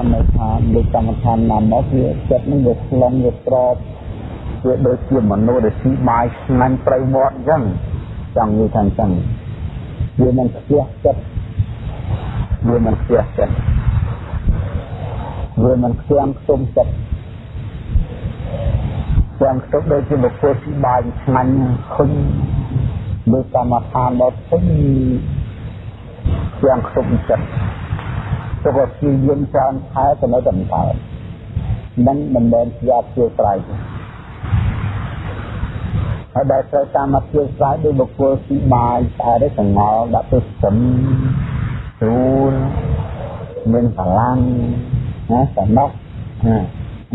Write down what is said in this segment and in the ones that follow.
បាននៅថាលើកម្មដ្ឋានណាមកវាចិត្តនឹងវាខ្លងវាក្របវាដូចជាមនុស្សដែលស៊ីបាយស្នាញ់ប្រៃវត្តអញ្ចឹងចង់និយាយថាអញ្ចឹងវាមិនខ្ជះចិត្តវាមិនខ្ជះចិត្តវាមិនខ្លាំងខ្ទុំចិត្តខ្លាំងខ្ទុំដូចជាបុគ្គលស៊ីបាយស្នាញ់ឃើញលើកម្មដ្ឋានដល់ពេញខ្លាំងខ្ទុំចិត្ត ទៅក៏ព្យាយាមច្រើនខែទៅនៅតែមិនកើតនឹងមិនមែនជាអព្យាស្រ័យទេហើយដែលត្រូវតាមអព្យាស្រ័យដោយបុគ្គលស៊ីបាយតែได้សង្ងល់ដាក់ទៅស្ទឹមស្រួលមានកម្លាំងណាសំណុកណា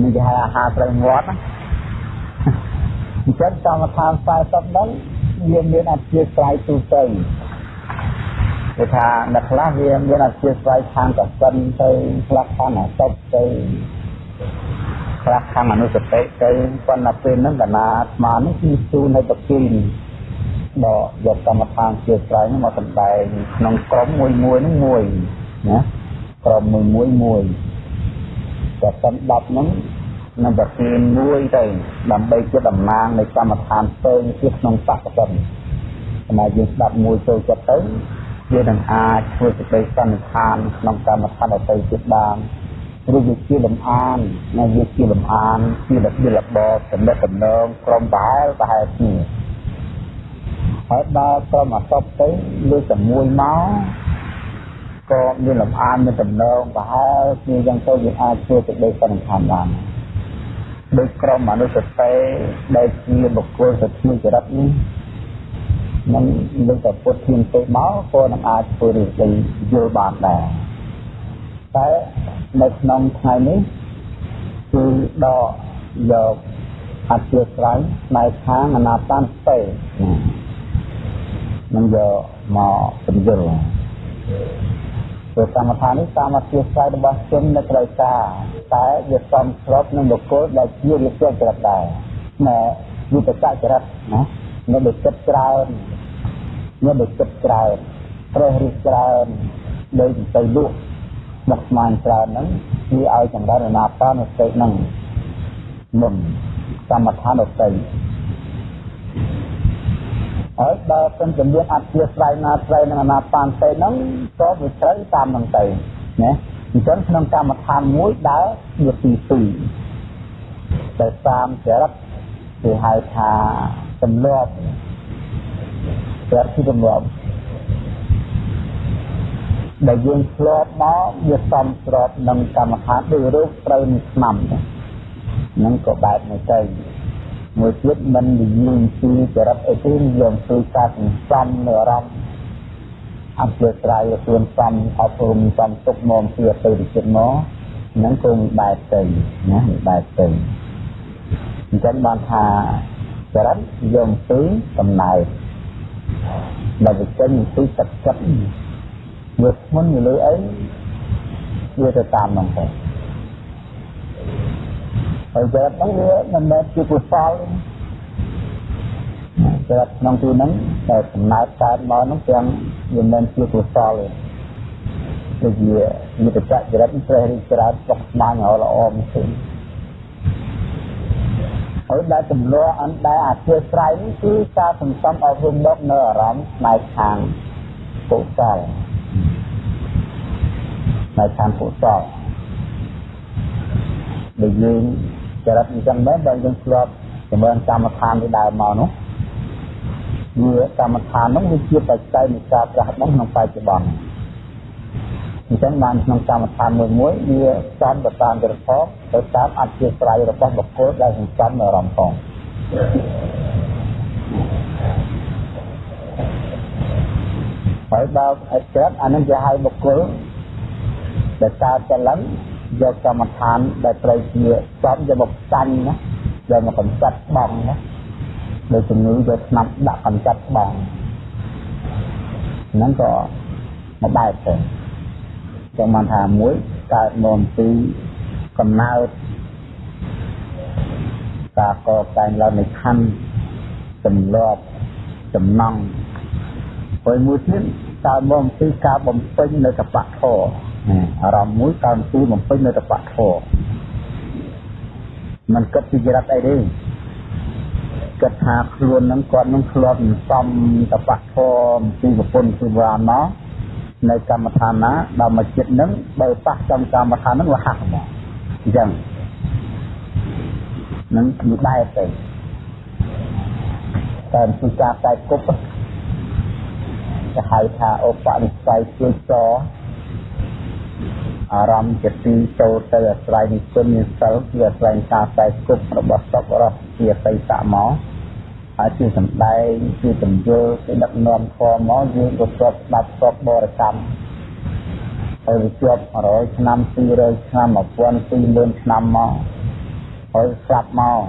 នេះគេហៅអាហារត្រូវងាត់ណាអញ្ចឹងកម្មដ្ឋាន40ហ្នឹងវាមានអព្យាស្រ័យទូទៅ គឺថាអ្នកខ្លះវាមានអធិស្ឋានខាងកសិនទៅខ្លះខាងអសុបទៅខ្លះខាងអនុសតិទៅប៉ុន្តែពេលហ្នឹងកណាអាត្មានេះគឺទូនៅតគីនដកយកកម្មដ្ឋានជាស្រ័យមកសម្ដែងក្នុងក្រុមមួយមួយហ្នឹងមួយណាក្រុមមួយមួយមួយតែសិន10ហ្នឹងនឹងប្រទានមួយទៅដើម្បីជាតំណាងនៃកម្មដ្ឋានផ្សេងទៀតក្នុងបកសិនសម្រាប់យើងស្ដាប់មួយចូលចិត្តទៅ វានឹងអាចធ្វើសេចក្តីសន្និដ្ឋានក្នុងកម្មដ្ឋានដទៃទៀតបានឬវាជាលំអាននិងវាជាលំអានជារបៀបរបបចំណេះដំណងក្រុមប្រហែលប្រហែលគ្នាហើយដល់ក្រុមអសពទៅលើតែមួយមកក៏មានលំអានមានដំណងប្រហែលគ្នាយ៉ាងទៅវាអាចធ្វើសេចក្តីសន្និដ្ឋានបានដោយក្រុមអនុសតិដែលជាបុគ្គលសទ្ធាចរិតនេះ នឹងលើកតែពុតធានទៅមកក៏នឹងអាចធ្វើរឿងទៅយល់បានដែរតែនៅក្នុងថ្ងៃនេះគឺដកយកអធិស្រ័យផ្នែកខាងអនាបានទេនឹងយកមកបញ្យល់ព្រោះកម្មដ្ឋាននេះតាមអធិស្រ័យរបស់ជននៅត្រូវការតែវាសំស្របនឹងបុគ្គលដែលជាវិជ្ជាចរិតដែរណែវិបច្ចចរិតណានៅដូចចិត្តច្រើន មានដូចចិត្តច្រើនត្រេះរិះច្រើនដូចទៅលក់មកស្មានច្រើនហ្នឹងវាឲ្យចម្រើនអនាបានសតិហ្នឹងមុនកម្មដ្ឋានដតីហើយដល់ពេលជំនាញអធិស្ឋានណាស្រីនឹងអនាបានសតិហ្នឹងក៏វាត្រូវតាមនឹងទៅណាអញ្ចឹងក្នុងកម្មដ្ឋានមួយដើរវាទី2តែតាមចរិតគេហៅថាទម្លាប់ ស្រាប់ពីទម្លាប់ដែលយើងធ្លាប់មកវាសំស្របនឹងកម្មដ្ឋានដូចរូបត្រូវនឹងឆ្នាំហ្នឹងក៏បែបនេះទៅមួយទៀតមិននិយាយពីចរិតអីទេយើងជួយការសន្សំនៅអារម្មណ៍អន្តរស្រ័យខ្លួនសំអប់រំសំទុកមកពីទៅចិត្តមកហ្នឹងក៏មានបែបទៅណាមានបែបទៅអញ្ចឹងបានថាចរិតយើងពីកំណើត ដែលវាចេញពីទឹកចិត្តវាធ្ងន់នៅលើអីវាទៅតាមហ្នឹងទៅហើយចរិតហ្នឹងវាមិនមែនជាកុសលចរិតក្នុងទីហ្នឹងតែកំណើតកើតមកហ្នឹងទាំងវាមិនជាកុសលទេដូចជាយុទ្ធចរិតព្រះរិទ្ធរាជស្បស្មាញល្អល្អមិនឃើញ ហើយដែលចម្លោះអនដែលអធិស្រ័យនេះគឺការសន្សំអប់រំមកនៅអារម្មណ៍ផ្នែកខាងកុសលផ្នែកខាងកុសលដែលយើងចរិតអញ្ចឹងមែនដែលយើងធ្លាប់ចម្រើនកម្មដ្ឋានពីដើមមកនោះវាកម្មដ្ឋាននោះវាជាបច្ច័យនៃការប្រាស់ដឹងក្នុងបច្ចុប្បន្ន អញ្ចឹងបានក្នុងកម្មដ្ឋានមួយមួយវាចំទៅតាមចរិតផងទៅតាមអធិស្រ័យរបស់បុគ្គលដែលសន្សំនៅអារម្មណ៍ផងហើយដល់អច្រិតអានឹងគេហៅបុគ្គលដែលកើតចល័នយកកម្មដ្ឋានដែលត្រូវជាចំយកមកចាញ់ណាយកមកកំចាត់បងណាដោយជំងឺយកស្នាប់ដាក់កំចាត់បងហ្នឹងក៏មកបែបទៅ ចាំបានថាមួយកើតមកពីកំណើតការកតែងឡើងនៃខណ្ឌទម្លាប់ចំណងហើយមួយទៀតតើមកពីការបំពេញនៅតបៈធរអារម្មណ៍មួយតើពីបំពេញនៅតបៈធរมันគិតពីចរិតអីទេគិតថាខ្លួននឹងគាត់នឹងធ្លាប់សំតបៈធរពីប្រពន្ធគឺវាមក នៅកម្មដ្ឋានណាដល់មកចិត្តនឹងបើប៉ះចំកម្មដ្ឋាននឹងវាហាក់មកអញ្ចឹងនឹងគឺដែរទៅតែពីការតែគប់គេហៅថាឧបនិស្ស័យជួយចអារម្មណ៍ជាទីចូលទៅអាស្រ័យនិគុណមានសិលគឺអាស្រ័យការតែគប់របស់សពរបស់ជាបិសៈមក ហើយជាសំដែងជាបញ្យល់ជាដឹកនាំធម៌មកយើងក៏ស្រាប់ស្ដាប់ស្រាប់បរិកម្មហើយវាជាប់100ឆ្នាំ200ឆ្នាំ1000 20000ឆ្នាំមកហើយស្រាប់មក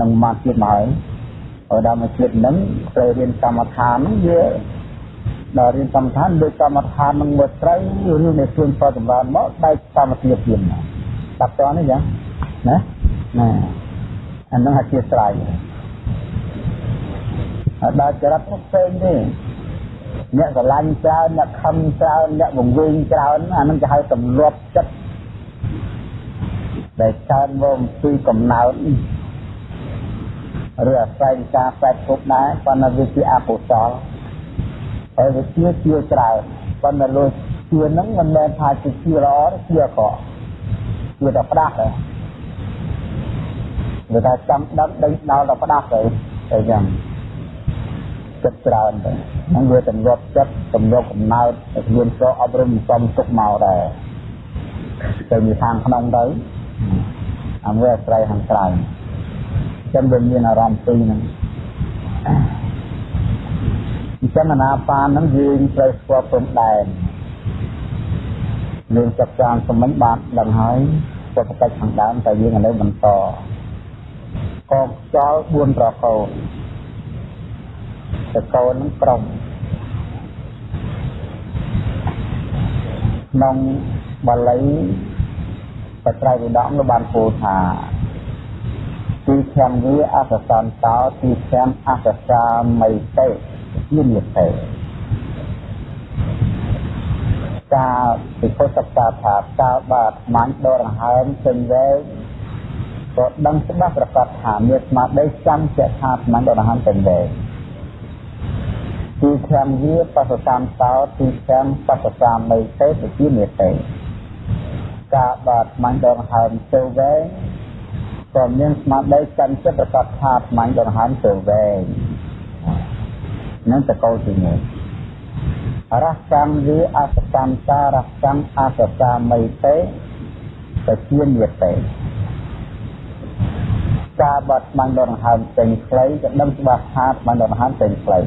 នឹងមកទៀតមកហើយហើយដល់មកជាតិនឹងត្រូវរៀនកម្មដ្ឋានហ្នឹងវាដល់រៀនកម្មដ្ឋានដូចកម្មដ្ឋាននឹងមកត្រូវរឿងដែលខ្លួនផលចម្រើនមកបែកកម្មវិធីទៀតមកតាប់តនេះចឹងណាណាអានឹងអធិស្ឋា នដល់ចរិតផ្សេងទេអ្នកស្រឡាញ់ច្រើនអ្នកខំច្រើនអ្នកបង្វេងច្រើនអានឹងគេហៅទម្លាប់ចិត្តដែលកើតមកពីកំណើតឬអាស្រ័យការផ្លែគប់ដែរប៉ុន្តែវាជាអកុសលហើយវាជាជាច្រើនប៉ុន្តែលោកជានឹងមិនមែនថាជាជាល្អទេជាអាក្រក់ជាតែផ្ដាស់ទេវាថាចង់ដឹកដេញដល់តែផ្ដាស់ទៅអញ្ចឹង ចិត្តច្រើនទៅហ្នឹងវាទម្លាប់ចិត្តទម្លាប់កំណើតខ្លួនក៏អប់រំសំទុកមកដែរទៅមានខាងក្នុងទៅអាមួយអាស្រ័យខាងក្រៅចឹងវាមានអារម្មណ៍ពីរហ្នឹងអញ្ចឹងអាណាបានហ្នឹងយើងត្រូវស្គាល់ព្រំដែនយើងចាប់ចានសមិញបានដឹងហើយពុទ្ធកិច្ចខាងដើមតែយើងឥឡូវបន្តកងខ្យល់4ប្រកោ តកោនឹងក្រុមក្នុងបាលីបត្រៃវិដកនោះបានពោលថាទីខាងវាអសសន្តោទីខាងអសសាមីតេជានិតេការពិភពសក្តាថាតើបាទមាញ់ដកដង្ហើមចេញវែងក៏ដឹងច្បាស់ប្រកាសថាមានស្មារតីចាំជាថាមាញ់ដកដង្ហើមចេញវែង ទីខាងវាបសសាន្តោទីខាងបសសាមីតេជានិតេការបាទមាញ់ដកដង្ហើមចូលវែងក៏មានស្មារតីកាន់ចិត្តប្រកបថាស្មាញ់ដង្ហើមទៅវែងនឹងតកោទីនេះរសកម្មវាអសកម្មតារកម្មអសកាមីតេទៅជានិតេការបាត់ស្មាញ់ដង្ហើមចេញខ្លីក៏ដឹងច្បាស់ថាស្មាញ់ដង្ហើមចេញខ្លី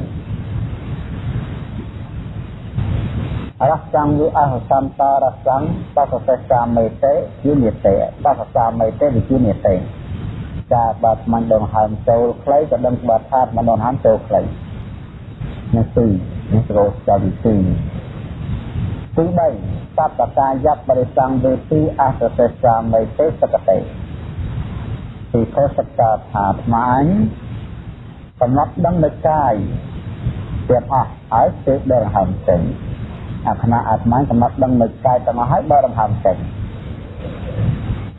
រសកម្មវាអសកម្មតារកម្មបសសេកាមេតេជានិតេបសកាមេតេវិជានិតេការបាត់មិនដងហើមចូលខ្លីក៏ដឹងបាត់ថាមិនដងហើមចូលខ្លីនេះទីនេះរោចទីទីទី3បបកាយបរិសង្វេទីអសសេសាមិទេសកតេទីខសកាថាថ្មាញកំណត់ដឹងនៅកាយទាំងអស់ហើយទេដងហើមចេញ អាខណៈអាត្មាកំណត់ដឹងនៅកាយទាំងអស់ហើយបើដងហើមចេញ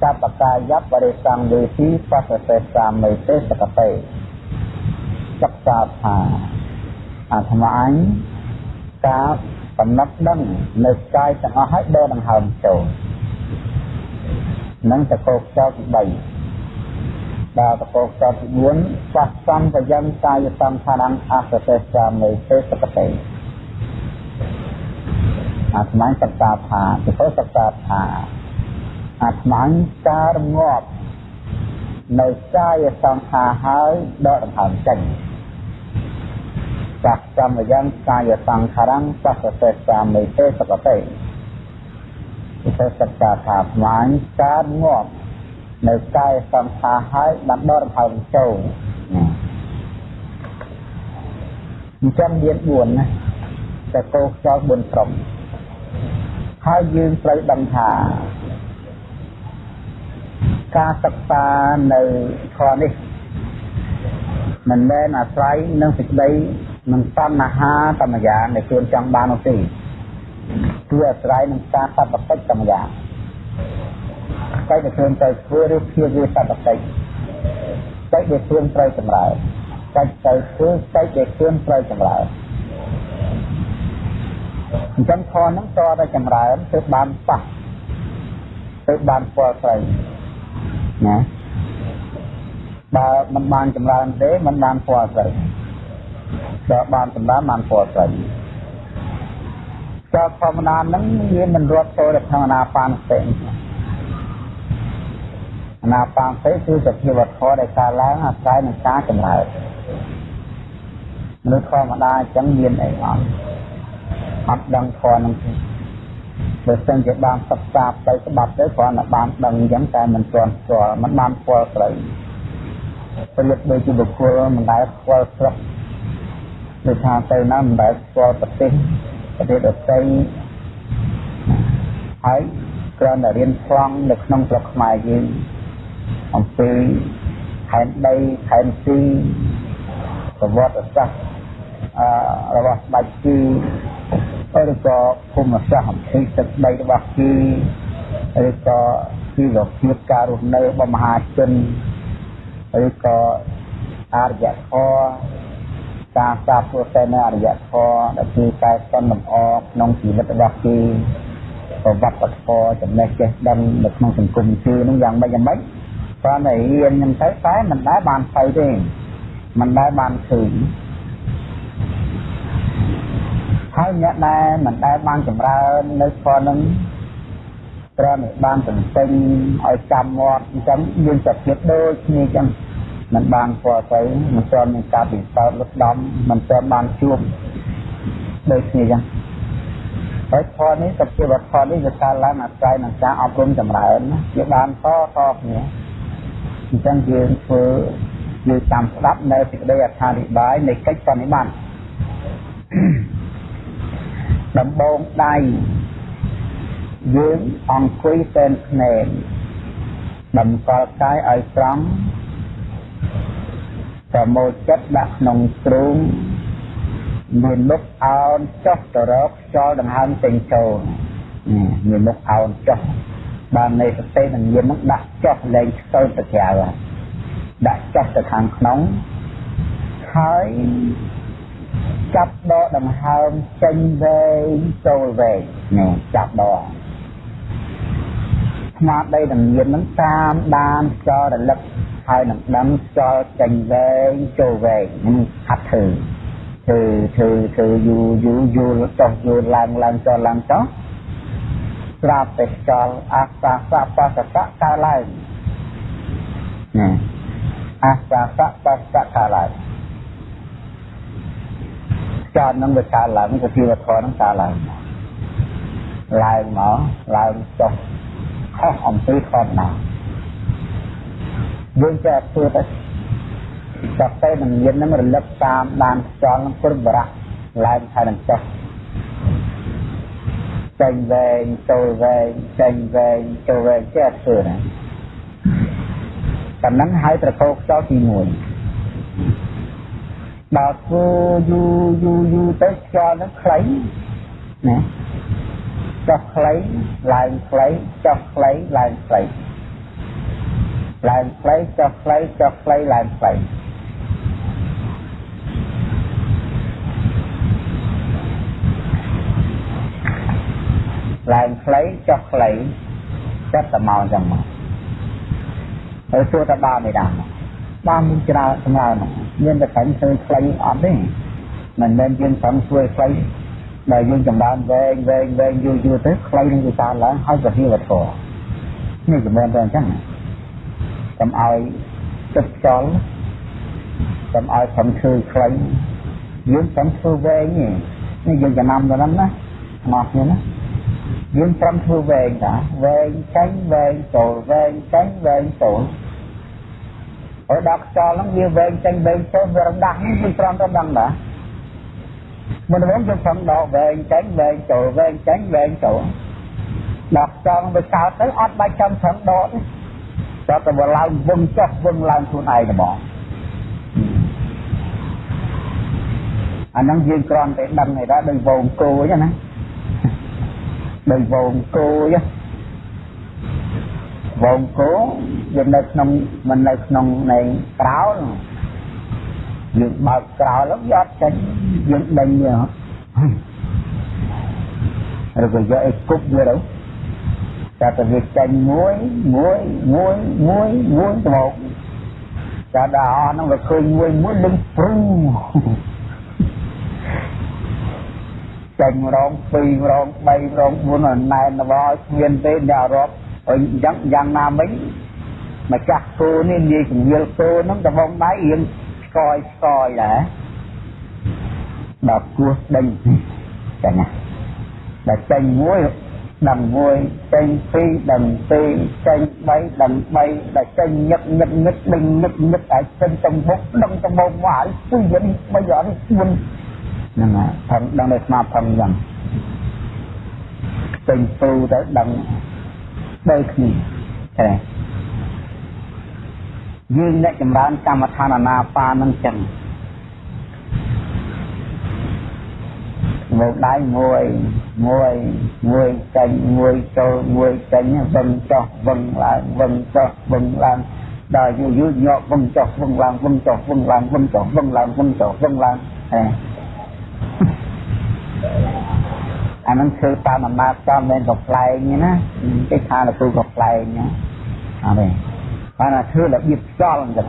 សពកាយបរិសង្វេទីបសសេសាមិទេសកតេសិក្សាថាអាត្មាអញការកំណត់ដឹងនៅកាយទាំងអស់ឲ្យដកដង្ហើមចូលនឹងតកោខ្យល់ទី3ដល់តកោខ្យល់ទី4សះសំបយំកាយសំខានអសទេសាមិទេសកតេ អាត្មាសិក្សាថាទៅសិក្សាថាអាត្មាការងាប់នៅកាយសង្ខារហើយដកដង្ហើមចេញចាស់កម្មយ៉ាងកាយសង្ខារំសសសេសាមិទេសកតេពិសេសកាថាអាត្មាការងាប់នៅកាយសង្ខារហើយបានដកដង្ហើមចូលអញ្ចឹងមាន4ណាតែកោខ្យល់4ក្រុម ហើយយើងត្រូវដឹងថាការសិក្សានៅធម៌នេះមិនមែនអាស្រ័យនឹងសេចក្តីនឹងតណ្ហាតាមយ៉ាងដែលខ្លួនចង់បាននោះទេគឺអាស្រ័យនឹងការសត្វបតិចតាមយ៉ាងតែដែលខ្លួនត្រូវធ្វើឬព្យាយាមសត្វបតិចតែដែលខ្លួនត្រូវចម្រើនតែទៅធ្វើតែដែលខ្លួនត្រូវចម្រើន អញ្ចឹងខហ្នឹងតតែចម្រើនទើបបានប៉ះទើបបានពលស្រីណាបើមិនបានចម្រើនទេមិនបានពលស្រីបើបានចម្រើនបានពលស្រីចូលធម្មតាហ្នឹងវាមិនរត់ចូលទៅក្នុងអាណាបានស្ទេអាណាបានស្ទេគឺជាជីវធម៌ដែលកើតឡើងអាស្រ័យនឹងការចម្រើនមនុស្សធម្មតាអញ្ចឹងមានអីអត់ អត់ដឹងធម៌នឹងទេបើសិនជាបានសិក្សាទៅស្បាប់ទៅគ្រាន់តែបានដឹងអញ្ចឹងតែមិនទាន់ស្គាល់មិនបានស្គាល់ស្រីពលិតដូចជាបុគ្គលមិនដែលស្គាល់ស្រុកដូចថាទៅណាមិនដែលស្គាល់ប្រទេសប្រទេសដទៃហើយគ្រាន់តែរៀនខ្លងនៅក្នុងស្រុកខ្មែរយើងអំពីខេត្តដីខេត្តទីប្រវត្តិសាស្ត្រអឺ របស់ស្ដេចជីឬក៏ភូមិសាស្ត្រអំពីទឹកដីរបស់ជីឬក៏ជីវភាពការរស់នៅរបស់មហាជនឬក៏អរិយធម៌ការសាបព្រោះតែនៅអរិយធម៌ដែលគឺតែសន្លំអក្នុងជីវិតរបស់គេប្រវត្តិធម៌ចំណេះចេះដឹងនៅក្នុងសង្គមគឺនឹងយ៉ាងម៉េចយ៉ាងម៉េចព្រោះតែរៀនហ្នឹងទៅតែមិនដែលបានទៅទេមិនដែលបានឃើញ ហើយអ្នកដែលមិនដែលបានចម្រើននៅធម៌នឹងត្រូវតែបានទន្ទិញឲ្យចាំមាត់អញ្ចឹងយើងសភាពដូចគ្នាអញ្ចឹងមិនបានពណ៌ទៅមិនទាន់មានការពិសោធន៍លុបដំមិនទាន់បានជួបដូចគ្នាអញ្ចឹងហើយធម៌នេះសភាវធម៌នេះវាកើតឡើងអាស្រ័យនឹងការអប់រំចម្រើនវាបានតតគ្នាអញ្ចឹងយើងធ្វើយើងតាមស្ដាប់នៅសេចក្តីអត្ថាធិប្បាយនៃកិច្ចសន្និបាត ដំបងដៃយើងអង្គុយសែនភ្នែកតម្កល់កាយឲ្យត្រង់ប្រមូលចិត្តដាក់ក្នុងទ្រូងមានមុខអោនចុះទៅរកខ្យល់ដង្ហើមចេញចូលមានមុខអោនចុះបាននៃសតិនឹងមាននឹងដាក់ចុះលែងស្ទើរទៅក្រៅដាក់ចុះទៅខាងក្នុងហើយ ចាប់ដកដង្ហើមចេញវែងចូលវែងនេះចាប់ដកស្មារតីនឹងមាននឹងតាមដានខ្យល់រលឹកហើយនឹងដឹងខ្យល់ចេញវែងចូលវែងនឹងហាត់ធ្វើធ្វើធ្វើធ្វើយូរយូរយូរចុះយូរឡើងឡើងចុះឡើងចុះស្រាប់តែខ្យល់អាសាសៈបសៈកើតឡើងណាអាសាសៈបសៈកើតឡើង ចោតនឹងវាកើតឡើងសភាវធម៌នឹងកើតឡើងឡើងមកឡើងចុះខុសអំពីធម្មតាយើងចេះធ្វើទៅចាប់ទៅនឹងមាននឹងរលឹកតាមដានខ្យល់នឹងព្រឹបរៈឡើងហើយនឹងចុះចេញវែងចូលវែងចេញវែងចូលវែងចេះធ្វើណាតែនឹងហើយប្រកោខ្យល់ទី1 ដល់ធ្វើយូរយូរយូរទៅខ្យល់នឹងខ្លីណាចុះខ្លីឡើងខ្លីចុះខ្លីឡើងខ្លីឡើងខ្លីចុះខ្លីចុះខ្លីឡើងខ្លីឡើងខ្លីចុះខ្លីចិត្តតែមកចឹងមកហើយសួរតើបានមិនដែរ បានមានច្រើនសម្រាប់មានតែតែធ្វើខ្លីអត់ទេមិនមែនយើងប្រឹងធ្វើខ្លីដែលយើងចម្រើនវែងវែងវែងយូរយូរទៅខ្លីនឹងវាកើតឡើងហើយក៏ហៀវធរនេះចំណែកទៅអញ្ចឹងកុំឲ្យទឹកចលកុំឲ្យប្រឹងធ្វើខ្លីយើងប្រឹងធ្វើវែងនេះនេះយើងចំណាំទៅហ្នឹងណាមកគ្នាណាយើងប្រឹងធ្វើវែងតាវែងចាញ់វែងចូលវែងចាញ់វែងចូល ហើយដល់ខ្យល់ហ្នឹងវាវែងចេញវែងចូលវារំដាស់មិនព្រមទៅដឹងដែរមិនវិញយើងខំដកវែងចេញវែងចូលវែងចេញវែងចូលដល់ខ្យល់វាកើតទៅអត់បាច់ចាំខំដកទេតែតែវាឡើងវឹងចុះវឹងឡើងខ្លួនឯងហ្មងអាហ្នឹងយើងគ្រាន់តែដឹងឯដែរដោយវងគោអញ្ចឹងណាដោយវងគោអញ្ចឹង វងគោយើងនៅក្នុងមិននៅក្នុងនៃក្រោលយើងបើកក្រោលយកយកចេញយើងដេញវាឬក៏យកអីគប់វាទៅតែទៅវាចេញមួយមួយមួយមួយមួយទៅមកតែដល់អស់ហ្នឹងវាឃើញមួយមួយលឹងព្រឹងចេញរង2រង3រង4ណែនដល់គ្មានទេអ្នករាប់ អញ្ចឹងយ៉ាងណាមិញម្ចាស់គោនេះនិយាយជំនឿគោហ្នឹងដបងដៃរៀងស្កយស្កយដែរដល់គោះដេញចឹងណាដល់ចេញមួយដឹងមួយចេញពីរដឹងពីរចេញ3ដឹង3ដល់ចេញញឹកញឹកញឹកដេញញឹកញឹកឲ្យចេញទៅមុខដឹងទៅមុខមកឲ្យពីរនេះបីអត់ស្មួយហ្នឹងហើយផឹងដឹងតែស្មាផឹងយ៉ាងចេញពូទៅដឹង ដូចគ្នាតែយើងអ្នកចម្រើនកម្មដ្ឋានអាណាបានឹងចឹងមើលដៃមួយមួយមួយចេញមួយចូលមួយចេញវឹងចុះវឹងឡើងវឹងចុះវឹងឡើងដល់យូរយូរញក់វឹងចុះវឹងឡើងវឹងចុះវឹងឡើងវឹងចុះវឹងឡើងវឹងចុះវឹងឡើងហេ អានឹងធ្វើតាមអំណាចតាមមែនក៏ផ្លែងណាគេថាលោកគ្រូក៏ផ្លែងណាអត់ទេបានតែធ្វើរបៀបខ្យល់អញ្ចឹង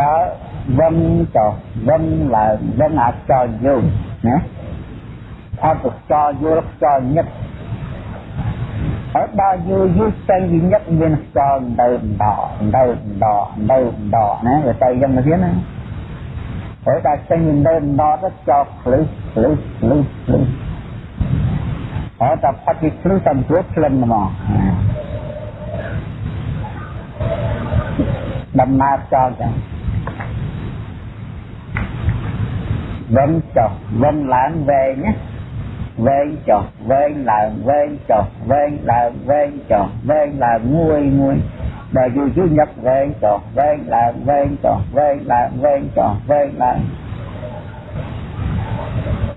ដល់វឹងចុះវឹងឡើងវឹងអាចចោលយូរណាអត់ទៅចោលយូរខ្យល់ញឹកហើយដល់យូរយូរចេញវិញឹកមានខ្យល់ទៅដណ្ដទៅដណ្ដទៅដណ្ដណាវាទៅយ៉ាងទៅទៀតណាហើយដល់ចេញវិញទៅដណ្ដទៅចោលភ្លឺភ្លឺភ្លឺភ្លឺហើយតែផាត់ពីភ្លឺតាមព្រោះក្លិនហ្មងដំណើរចោលចឹងវឹងចុះវឹងឡើងវែងណាវែងចុះវែងឡើងវែងចុះវែងឡើងវែងចុះវែងឡើងមួយមួយ ដល់យូរយូរញឹកវែងចុះវែងឡើងវែងចុះវែងឡើងវែងចុះវែងឡើង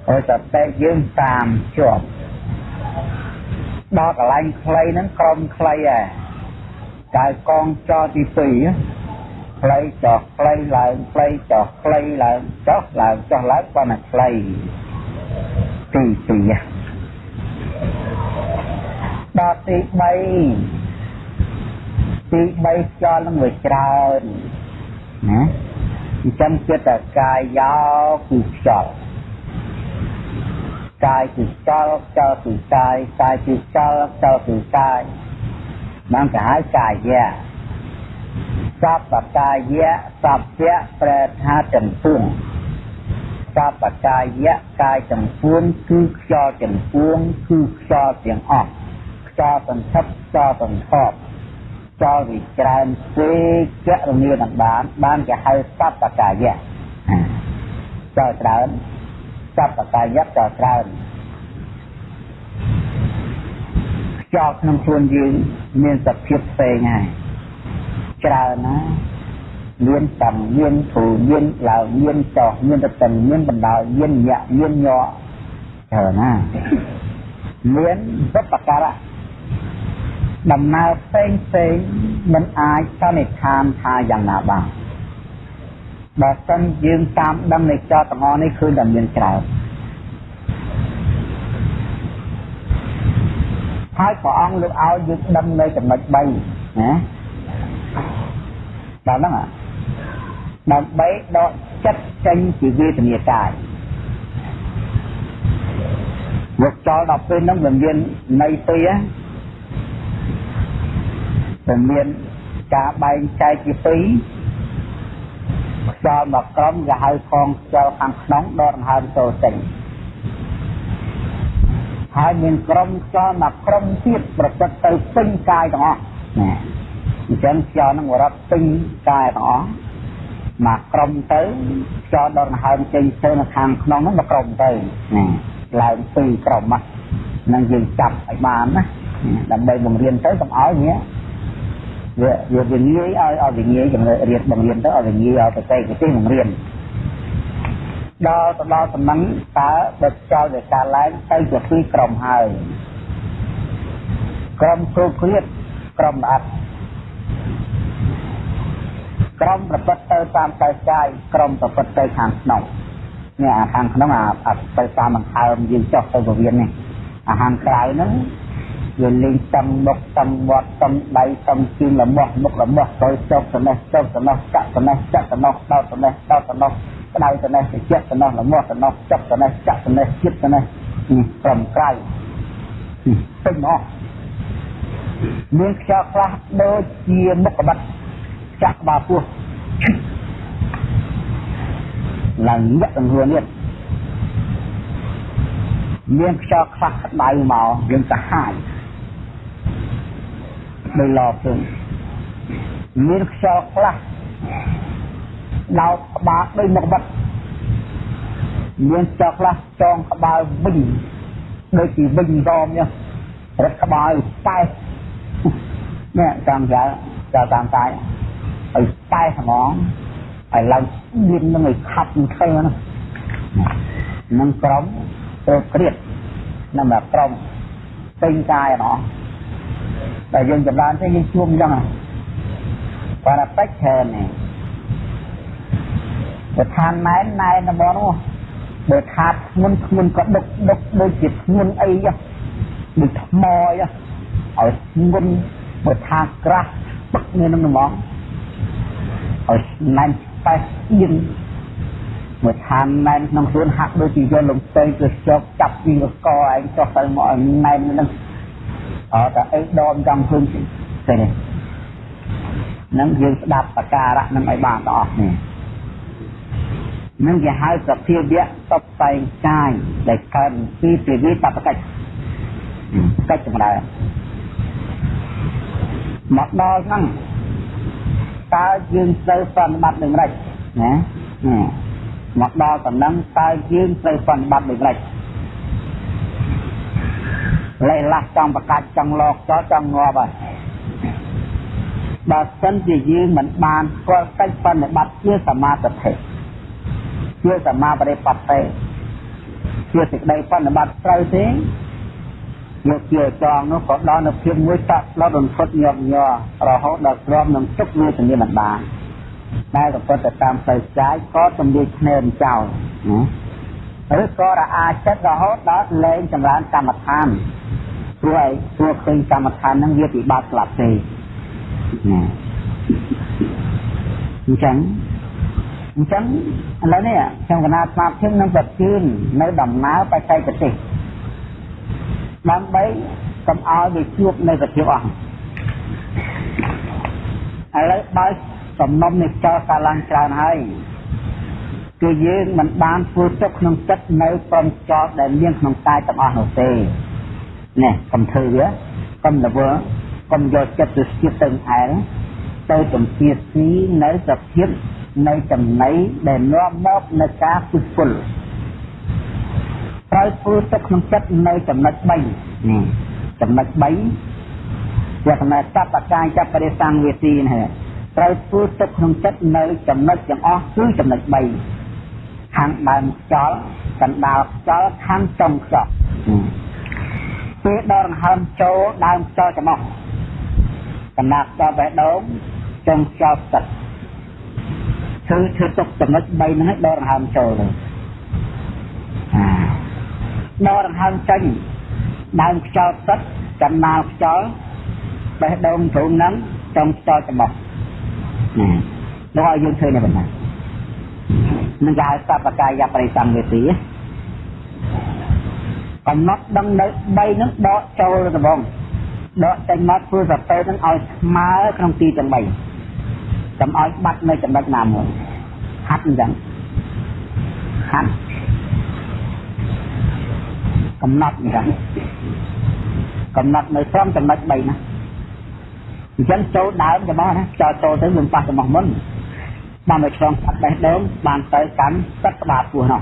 ហើយតែតែយើងតាមជាប់ដល់កន្លែងខ្លីហ្នឹងក្រុមខ្លីហ่ะកាយកងចោទី2ខ្លីចុះខ្លីឡើងខ្លីចុះខ្លីឡើងចុះឡើងចុះឡើងប៉ុន្តែខ្លីទី2ដល់ទី3 ទី3ខ្យល់នឹងវាច្រើនណាអញ្ចឹងចិត្តតែកាយយោគឺខ្យល់កាយគឺខ្យល់ខ្យល់គឺកាយកាយគឺខ្យល់ខ្យល់គឺកាយបានគេហៅកាយៈសពកាយៈសព្យៈប្រែថាចំពួងសពកាយៈកាយចំពួងគឺខ្យល់ចំពួងគឺខ្យល់ទាំងអស់ខ្យល់សន្ធិបខ្យល់សន្ធប់ ខ្យល់វិច្រើនពេកចរមានបាន បានគេហៅសពកាយៈចោលច្រើនសពកាយៈចោលច្រើនខ្យល់ក្នុងខ្លួនយើងមានសភាពផ្សេងហើយច្រើនណាមានតំមានធូមានឡើងមានចោះមានតតិនមានបណ្ដោយមានញាក់មានញ័រច្រើនណាមានវត្តការៈ ដំណើរផ្សេងផ្សេងមិនអាចសន្និដ្ឋានថាយ៉ាងណាបានបើសិនយើងតាមដឹងនៃចោតទាំងអស់នេះគឺតែមានច្រើនហើយព្រះអង្គលើកឲ្យយើងដឹងនៅចំណុច3ណាដល់ហ្នឹងដើម្បីដកចិត្តចេញពីវេទនាកាយមកចោលដល់ពេលហ្នឹងវាមានន័យពី រវាមានការបែងចែកជាពីរខ្យល់មកក្រុមគេហៅផងខ្យល់ខាងក្នុងដកដង្ហើមចូលចេញហើយមានក្រុមខ្យល់មកក្រុមទៀតប្រព្រឹត្តទៅពេញកាយទាំងអស់ណាអញ្ចឹងខ្យល់នឹងរត់ពេញកាយទាំងអស់មកក្រុមទៅខ្យល់ដកដង្ហើមចេញទៅនៅខាងក្នុងហ្នឹងមកក្រុមទៅណាឡើងពីរក្រុមហ្នឹងយើងចាប់ឲ្យបានណាដើម្បីបង្រៀនទៅកុំឲ្យវា វាវាវាងាយឲ្យឲ្យវាងាយចំណេះរៀនបង្រៀនទៅឲ្យវាងាយឲ្យបច្ចេកទេសបង្រៀនដល់ទៅដល់តំណឹងតើបើចោលដោយការឡើងទៅជាពីរក្រុមហើយក្រុមគោគ្រៀតក្រុមល្អិតក្រុមប្រព្រឹត្តទៅតាមកាយកាយក្រុមប្រព្រឹត្តទៅខាងក្នុងនេះអាខាងក្នុងអាទៅតាមបង្ហើមយើងចុះទៅពវៀននេះអាហារក្រៅហ្នឹង វាលេងតំមុខតំវត្តតំដៃតំជើងលំោះមុខលំោះទៅចុកត្នេះចុកត្នេះចាក់ត្នេះចាក់ត្នោះដោតត្នេះដោតត្នោះក្តៅត្នេះជិះត្នោះលំោះត្នោះចុកត្នេះចាក់ត្នេះជិតត្នេះត្រឹមក្រៅពេញអស់មានខ្យល់ខ្លះដូចជាមុខកបិតចាក់ក្បាលពោះឡើងញាក់ទាំងខ្លួននេះមានខ្យល់ខ្វះក្តៅមកយើងសាហាយ ដោយឡពឹងមានខ្យល់ខ្លះដោតក្បាលដោយមកបាត់មានខ្យល់ខ្លះចងក្បាលវិញដូចជាវិញរមនេះរត់ក្បាលតែនេះតាមចាចាតាមតាយឲ្យតែហ្មងឲ្យឡើងមាននឹងឲ្យខាត់នឹងធ្វើណានឹងក្រុមទៅគ្រៀតនឹងមកក្រុមពេញកាយហ្មង តែយើងចម្រើនទេយើងជួមអញ្ចឹងគាត់តែពេចច្រើននេះបើឋានណែនណែនរបស់នោះបើថាធ្ងន់ធ្ងន់ក៏ដុកដុកដូចជាធ្ងន់អីដូចថ្មអីឲ្យធ្ងន់បើថាក្រាស់ពឹកនៅនឹងហ្មងឲ្យណែនតែស្ទៀនមួយឋានណែនក្នុងខ្លួនហាក់ដូចជាយកលំទៅទៅជប់ចាប់ពីកកឯងចុះទៅមកឲ្យណែននឹង អត់តែអីដមចង់ឃើញទេនេះនឹងយើងស្ដាប់បការៈនឹងឲ្យបានទាំងអស់នេះនឹងគេហៅសភាវៈតបតែងកាយដែលកើតពីពីវិបត្តិកិច្ចកិច្ចចម្រើនមកដល់ហ្នឹងតើយើងត្រូវប្រតិបត្តិយ៉ាងម៉េចណាមកដល់តំណឹងតើយើងត្រូវប្រតិបត្តិយ៉ាងម៉េច លេះឡាស់ចង់ប្រកាច់ចង់លោកចោចង់ងាប់ហើយបើសិនជាយើងមិនបានស្គាល់កិច្ចប្រតិបត្តិជាសមាធិជាសមាបរិបត្តិជាសេចក្តីប្រតិបត្តិត្រូវទេយកជាចងនោះក៏ដល់នៅភាពមួយតាក់ផ្លត់រន្ធត់ញាប់ញ័ររហូតដល់ទ្រាំនឹងទុកវាជំនាញមិនបានដែលក៏ពិតទៅតាមផ្លូវចាយក៏ទំលាយភ្នែនចោលណាឬក៏រអាចិត្តរហូតដល់លែងចម្រើនកម្មដ្ឋាន ព្រោះអីព្រោះឃើញកម្មដ្ឋានហ្នឹងវាពិបាកស្លាប់ទេណាអញ្ចឹងអញ្ចឹងឥឡូវនេះខ្ញុំកណាស្មារតីនឹងប្រជឿននៅដំណើរបច្ចេកទេសដើម្បីកុំឲ្យវាជួបនៅសភាពអស់ឥឡូវបើសំណុំនេះចោលកាឡើងច្រើនហើយគឺយើងមិនបានធ្វើទុកក្នុងចិត្តនៅព្រមចោលដែលមានក្នុងកាយទាំងអស់នោះទេ នេះកុំធ្វើវាកុំលវកុំយកចិត្តទៅស្ទាបទៅឯងទៅទំពាស៊ីនៅសភាពនៃចំណៃដែលនាំមកនៅការពុះពុលត្រូវធ្វើទុកក្នុងចិត្តនៅចំណុច3នេះចំណុច3វាគណៈសពកាយចាប់បរិសង្វេទីនេះត្រូវធ្វើទុកក្នុងចិត្តនៅចំណុចទាំងអស់គឺចំណុច3ខាងដើមខ្យល់កណ្ដាលខ្យល់ខាងចុងខ្យល់ ពេលដល់ដង្ហើមចូលដើមខ្យល់ចំអស់កណ្ដាលខ្យល់បេះដូងចុងខ្យល់ទឹកធ្វើធ្វើទុកចំណុច3ហ្នឹងឲ្យដល់ដង្ហើមចូលទៅដកដង្ហើមចេញដើមខ្យល់ទឹកចំណាលខ្យល់បេះដូងទ្រូងហ្នឹងចំខ្យល់ចំបោះណាដល់ឲ្យយើងឃើញនៅបណ្ណានឹងគេហៅសពកាយបរិសម្វេទី កំណត់ដឹងនៅ3ហ្នឹងដកចូលដំបងដកចេញមកធ្វើសតិហ្នឹងឲ្យស្មើក្នុងទីទាំង3កុំឲ្យបាត់នៅចំណុចណាមួយហាត់អញ្ចឹងហាត់កំណត់អញ្ចឹងកំណត់នៅត្រង់ចំណុច3ណាអញ្ចឹងចូលដើមរបស់ណាចូលចូលទៅមិនប៉ះរបស់មុនបានទៅឆ្លងកាត់បេះដូងបានទៅកាន់ទឹកក្បាលពោះនោះ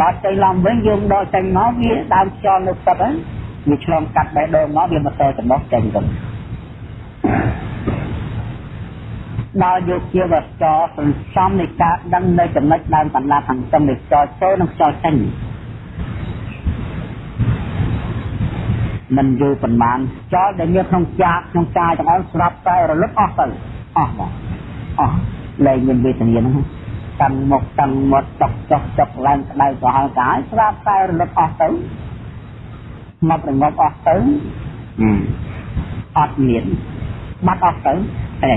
ដល់ទៅឡំវិញយើងដកចេញមកវាដើមខ្យល់នៅទឹកហ្នឹងវាឆ្លងកាត់បេះដូងមកវាមកទៅចំណុះចេញទៅដល់យកជាវចរសន្សំនៃការដឹងនៅចំណុចដើមកណ្ដាលខាងចុងនៃខ្យល់ចូលនិងខ្យល់ចេញមិនយូរប៉ុន្មានខ្យល់ដែលមានក្នុងចាកក្នុងកាយទាំងអស់ស្រាប់តែរលត់អស់ទៅអស់មកអស់លែងមានវេទនាហ្នឹង តាំងមុខតាំងមាត់តុកចុះចុកឡើងក្តៅក្រហល់កាយស្រាប់តែរលត់អស់ទៅមករងប់អស់ទៅអត់មានបាត់អស់ទៅតែ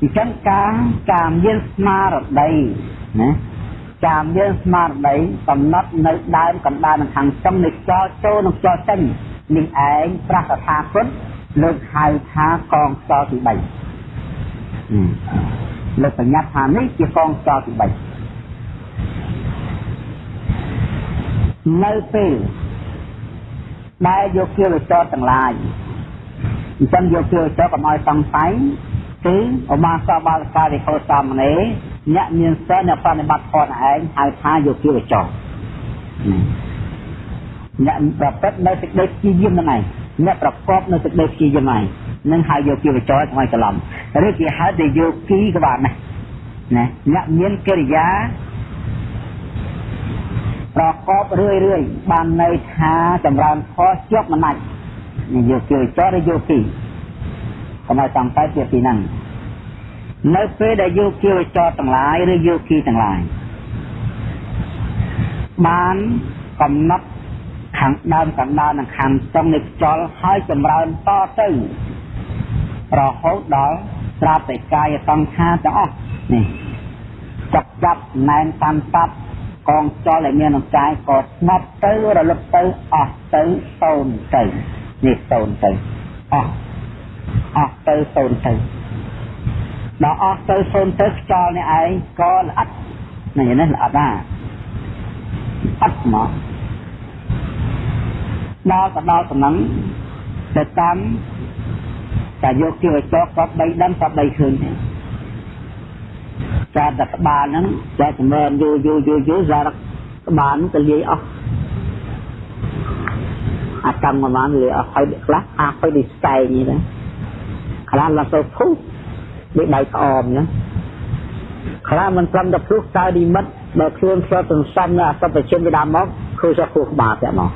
អញ្ចឹងការការមានស្មារតីណាការមានស្មារតីកំណត់នៅដើមកណ្ដាលនឹងខាងចុងនៃខ្យល់ចូលនិងខ្យល់ចេញនេះឯងប្រកាសថាពុទ្ធលើកហៅថាកងខ្យល់ទី3 លើកបញ្ញត្តិថានេះជាកងខ្យល់ទី3នៅពេលដែលយកគៀវចរទាំងឡាយអញ្ចឹងយកគៀវចរកុំឲ្យសង្ស័យគឺឧបាសកបាលការិកោសាមណេរអ្នកមានសិលអ្នកប្រតិបត្តិធម៌ឯងហៅថាយកគៀវចរអ្នកប្រព្រឹត្តនៅសេចក្តីព្យាយាមហ្នឹងឯងអ្នកប្រកបនៅសេចក្តីព្យាយាមឯង នឹងហៅយកគៀវចរថ្មីច្រឡំឬគេហៅតែយកគីក៏បានដែរណាអ្នកមានកិរិយាប្រកបរឿយរឿយបានន័យថាចម្រើនខុសជាប់មិនណាច់យកគៀវចរឬយកគីកុំឲ្យសំតែជាពីហ្នឹងនៅពេលដែលយោគីវចរទាំងឡាយឬយោគីទាំងឡាយបានកំណត់ខាងដើមកណ្ដាលនិងខាងចុងនៃខ្យល់ហើយចម្រើនតទៅ រហូតដល់ស្រាប់តែកាយសង្ខារទាំងអស់នេះចាប់ចាប់ណែនតាមតាប់កងចលដែលមានក្នុងកាយក៏ស្ងប់ទៅរលឹកទៅអស់ទៅសូន្យទៅនេះសូន្យទៅអស់អស់ទៅសូន្យទៅដល់អស់ទៅសូន្យទៅខ្យល់នេះឯងក៏ល្អិតនេះនេះល្អិតណាអត់មកដល់ទៅដល់តំណឹងទៅតាម តែយកជាចោក៏បីដឹងក៏បីឃើញដែរចាតែក្បាលហ្នឹងចាចម្រើនយូរយូរយូរយូរសារក្បាលហ្នឹងទៅលាយអស់អាកម្មប្រហែលលាយអស់ហើយខ្លះអាហើយដូចស្កែងនេះដែរខ្លះឡើងទៅភុះដូចដៃក្អមណាខ្លះមិនត្រឹមតែភ្លុះតើនិមិត្តបើខ្លួនស្រុតសន្សំនៅអសពជនពីដើមមកឃើញថាគោះក្បាលតែមក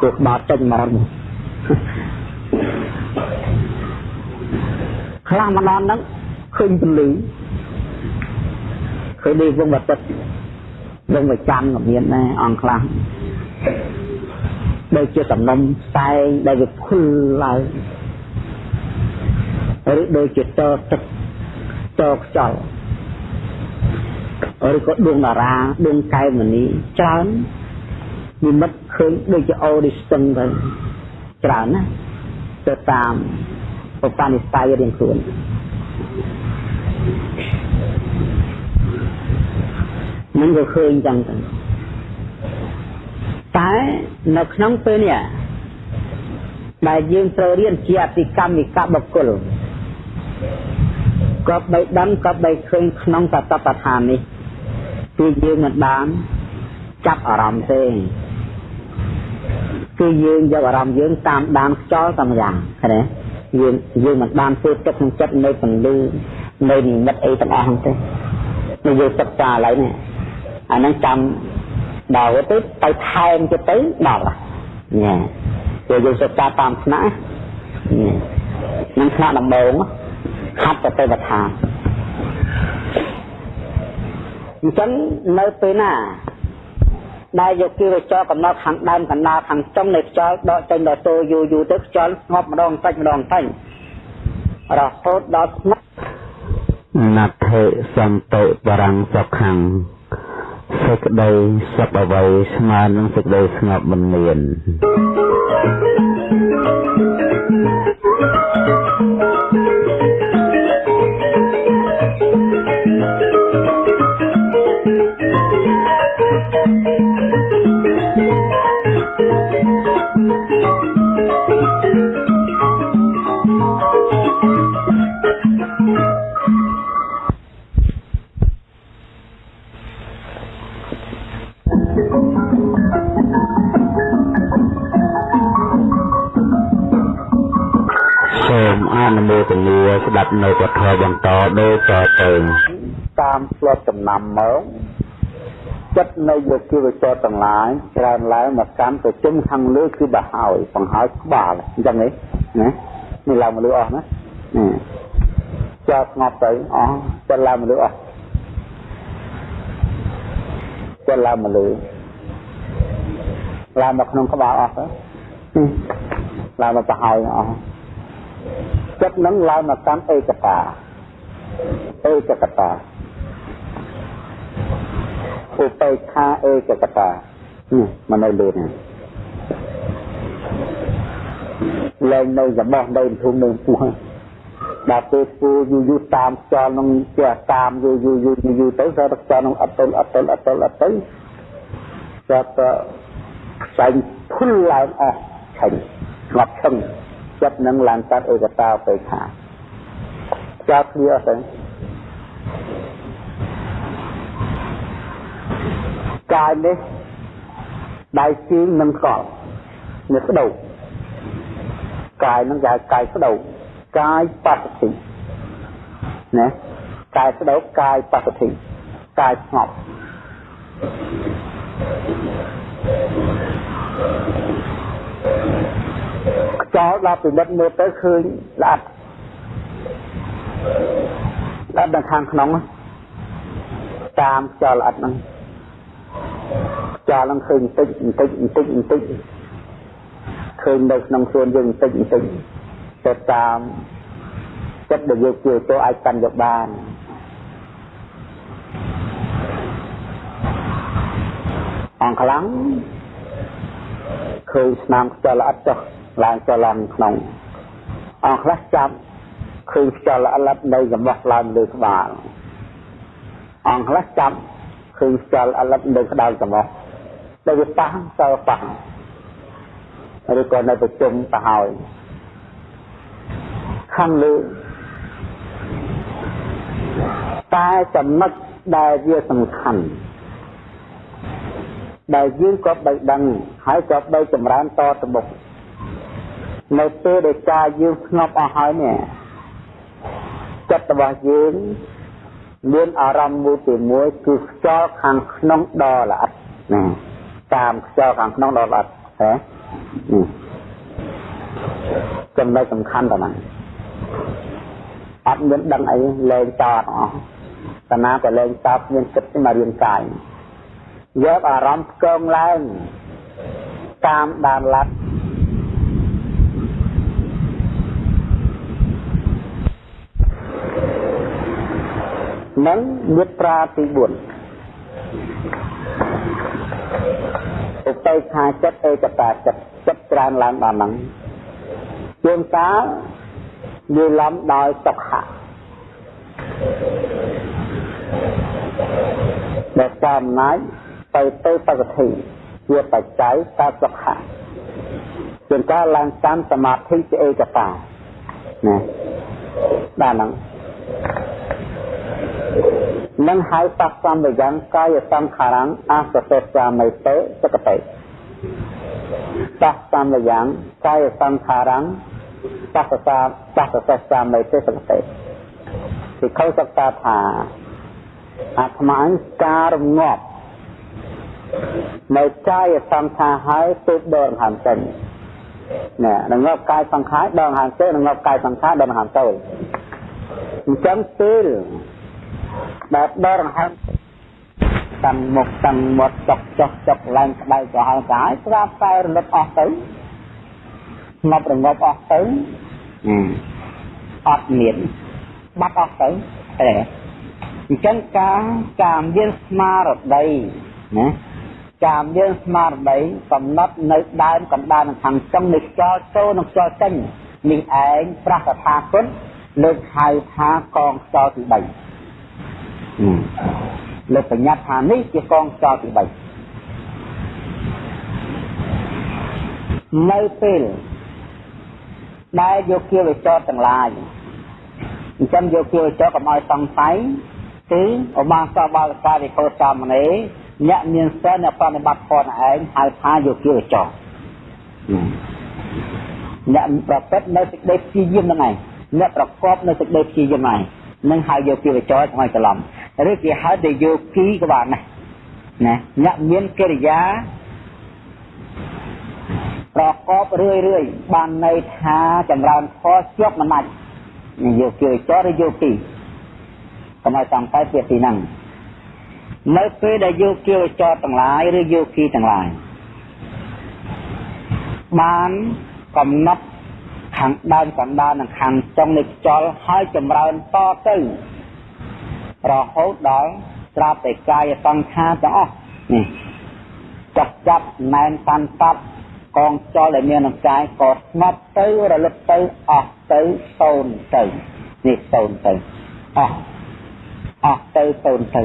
គោះក្បាលចេញមក ខ្លះម្ដងហ្នឹងឃើញពលឺឃើញនេះវងបតិតវងវិចាំក៏មានដែរអង្គខ្លះដូចជាសំណុំផ្សែងដែលវាភុលឡើងឬដូចជាតទឹកតខ្យល់ឬក៏ដួងតារាដួងកែមនីច្រើននិមិត្តឃើញដូចជាអូឌីស្ទឹងទៅច្រើនណា ទៅតាមប្រព័ន្ធនិស្ស័យរៀងខ្លួននឹងក៏ឃើញចឹងទៅតែនៅក្នុងពេលនេះដែលយើងត្រូវរៀនជាអតិកម្មវិកបុគ្គលក៏បីដឹងក៏បីឃើញក្នុងសតបដ្ឋាននេះគឺយើងមិនបានចាប់អារម្មណ៍ទេ គឺយើងយកអារម្មណ៍យើងតាមដានខ្យល់តាមយ៉ាងឃើញទេយើងយើងមិនបានធ្វើទឹកក្នុងចិត្តនៅពន្លឺនៅនិមិត្តអីទាំងអស់ហ្នឹងទេនេះយើងសិក្សាឥឡូវនេះអាហ្នឹងចាំដល់ទៅទៅថែមទៅទៅដល់ញ៉ែពេលយើងសិក្សាតាមថ្នាក់នឹងថ្នាក់ដំបូងហាត់ទៅទៅបឋានអញ្ចឹងនៅពេលណា ដែលយកគីវចរកំណត់ខាងដើមកណ្ដាលខាងចុងនៃខ្យល់ដកចេញដល់តូយូរយូរទៅខ្យល់ស្ងប់ម្ដងតិចម្ដងតិចរហូតដល់ស្ងប់ណដ្ឋិសន្តោបរੰសុខੰសេចក្តីសុខអ្វីស្មើនឹងសេចក្តីស្ងប់មិនមាន ស្ដាប់នៅពធបន្តដូចតទៅតាមស្លាប់ចំណាំមក ចិត្តនៅយកជីវចរទាំងឡាយច្រើនឡើងមកកាន់ប្រជុំខាងលើគឺបហើយបង្ហើយក្បាលអញ្ចឹងនេះណានេះឡើងមកលើអស់ណាចាស្ងប់ទៅអស់ចិត្តឡើងមកលើអស់ចិត្តឡើងមកលើឡើងមកក្នុងក្បាលអស់ទៅឡើងមកបហើយអស់ចិត្តនឹងឡើងមកកាន់ឯកតាឯកកតា ឧបេខាឯកកតានេះមកនៅលើនេះលែងនៅរបស់នៅធំនៅពោះដល់ពេលពូយូយូតាមខ្យល់នឹងជាតាមយូយូយូយូទៅទៅខ្យល់នឹងអត់ទល់អត់ទល់អត់ទល់អត់ទៅចាប់ផ្សាយភុលឡើងអស់ឆេញស្ងប់ឈឹងចិត្តនឹងឡើងកាត់ឯកតាទៅខាចាប់គ្នាអស់ទៅ កាយនេះដៃជើងនឹងកល់នេះស្ដោកាយនឹងកាយកាយស្ដោកាយបស្សតិណាកាយស្ដោកាយបស្សតិកាយស្ងប់ខ្យល់ដល់ពិនិត្យមើលទៅឃើញល្អិតល្អិតនៅខាងក្នុងតាមខ្យល់ល្អិតហ្នឹង ចាឡើងឃើញបន្តិចបន្តិចបន្តិចបន្តិចឃើញនៅក្នុងខ្លួនយើងបន្តិចបន្តិចទៅតាមចិត្តដែលយកជាទៅអាចកាន់យកបានអងខ្លាំងឃើញស្នាមខ្យល់ល្អិតចុះឡើងចុះឡើងក្នុងអងខ្លះចាប់ឃើញខ្យល់ល្អិតនៅចំបោះឡើងលើក្បាលអងខ្លះចាប់ ឃើញខ្យល់ល្អិតនៅក្តៅចំបោះដែលវាប៉ះសើប៉ះឬក៏នៅប្រជុំទៅហើយខាងលើតែចំណុចដែលវាសំខាន់ដែលយើងក៏បីដឹងហើយក៏បីចម្រើនតទៅមុខនៅពេលដែលកាយយើងស្ងប់អស់ហើយនេះចិត្តរបស់យើង មានអារម្មណ៍មួយទីមួយគឺខ្យល់ខាងក្នុងដ៏ល្អិតណាតាមខ្យល់ខាងក្នុងដល់អត់ហ៎ចំណុចសំខាន់ប៉ុណ្ណាអត់មានដឹងអីលែងតអត់អស់តាណាក៏លែងតបមានចិត្តមករៀនកាយយកអារម្មណ៍ផ្គងឡើងតាមដានឡាត់ និងមេត្រាទី4ឧបេក្ខាចិត្តឯកតាចិត្តចិត្តច្រើនឡើងដល់ហ្នឹងជួនកាលវាលំដោយសុខៈដែលតាមណាយទៅទៅបកតិជាបច្ច័យតាសុខៈជួនកាលឡើងតាមសមាធិជាឯកតាណាដល់ហ្នឹង នឹងហៅបស្សំយ៉ាងកាយសង្ខារំអសសេសាមិតេសកតេបស្សំយ៉ាងកាយសង្ខារំបស្សាបស្សេសាមិតេសកតេពីខុសសិក្សាថាអាត្មាការរងាប់នៅកាយសង្ខារហើយទើបដកហានចេញណែរងាប់កាយសង្ខារដកហានចេញរងាប់កាយសង្ខារដកហានចូលអញ្ចឹងពេល ដែលដរហើមតាំងមុខតាំងមាត់ចុកចុះចុកឡើងក្តៅក៏ហើយកាយស្រាប់តែរលត់អស់ទៅស្ងប់រងាប់អស់ទៅអត់មានបាត់អស់ទៅតែអញ្ចឹងការការមានស្មារតីណាការមានស្មារតីកំណត់នៅដើមកណ្ដាលខាងចុងនៃខ្យល់ចូលនិងខ្យល់ចេញនេះឯងប្រះកថាគុណលើកហៅថាកងខ្យល់ទី3 លើបញ្ញត្តិថានេះជាកងចោលទី3នៅពេលដែលយកគៀវចោតទាំងឡាយអញ្ចឹងយកគៀវចោតកុំឲ្យសង្ស័យគឺឧបាសកបាលការិកោសាមណេរអ្នកមានសិលអ្នកប្រតិបត្តិផលឯងហៅថាយកគៀវចោតអ្នកប្រព្រឹត្តនៅសេចក្តីព្យាយាមហ្នឹងឯងអ្នកប្រកបនៅសេចក្តីព្យាយាមហើយ នឹងហៅយោគីវចរឆ្ងល់ច្រឡំឬគេហៅតែយោគីក៏បានដែរណាអ្នកមានកិរិយាប្រកបរឿយរឿយបានន័យថាចម្រើនធម៌ជាប់មិនដាច់យោគីវចរឬយោគីកុំឲ្យចង់ទៅពីទីហ្នឹងនៅពេលដែលយោគីវចរទាំងឡាយឬយោគីទាំងឡាយបានកំណត់ ខាងដើមកណ្ដាលនិងខាងចុងនៃខ្យល់ហើយចម្រើនតទៅរហូតដល់ត្រាប់តែកាយសង្ខារទាំងអស់នេះចាប់ចាប់ណែនតាន់តាប់កងចលដែលមានក្នុងកាយក៏ស្ងប់ទៅរលឹកទៅអស់ទៅសូន្យទៅនេះសូន្យទៅអស់អស់ទៅសូន្យទៅ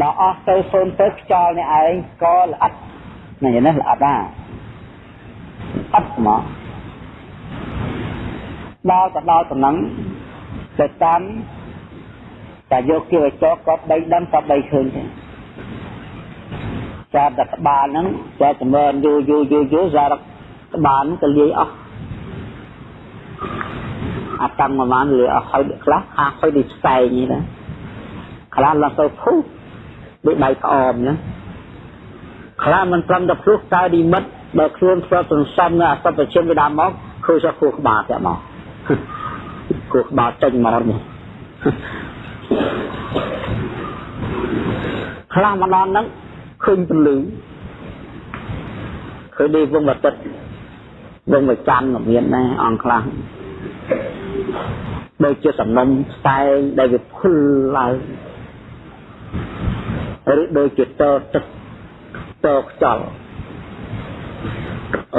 ដល់អស់ទៅសូន្យទៅខ្យល់នេះឯងក៏ល្អិតនេះនេះល្អិតណាអត់មក ដល់ទៅដល់តំណឹងទៅតាមតែយកគៀវចកក៏បីដឹងក៏បីឃើញទេចាតែក្បាលហ្នឹងចាចម្រើនយូរយូរយូរយូរសារក្បាលហ្នឹងក៏លាយអស់អាតាំងប្រហែលលាយអស់ហើយខ្លះហាហើយដូចផ្សែងនេះណាខ្លះឡើងទៅភុះដូចដៃក្អមណាខ្លះមិនត្រឹមតែភ្លុះតើឌីមិតបើខ្លួនធ្វើសន្សំនៅអសពជិមពីដើមមកឃើញថាគោះក្បាលតែមក គោះក្បាលចេញមកនេះខ្លះម្ដងហ្នឹងឃើញពលឺឃើញនេះវងអាទិត្យវងមួយច័ន្ទក៏មានដែរអង្គខ្លះដូចជាសំណុំផ្សែងដែលវាភុលឡើងឬដូចជាតទឹកតខ្យល់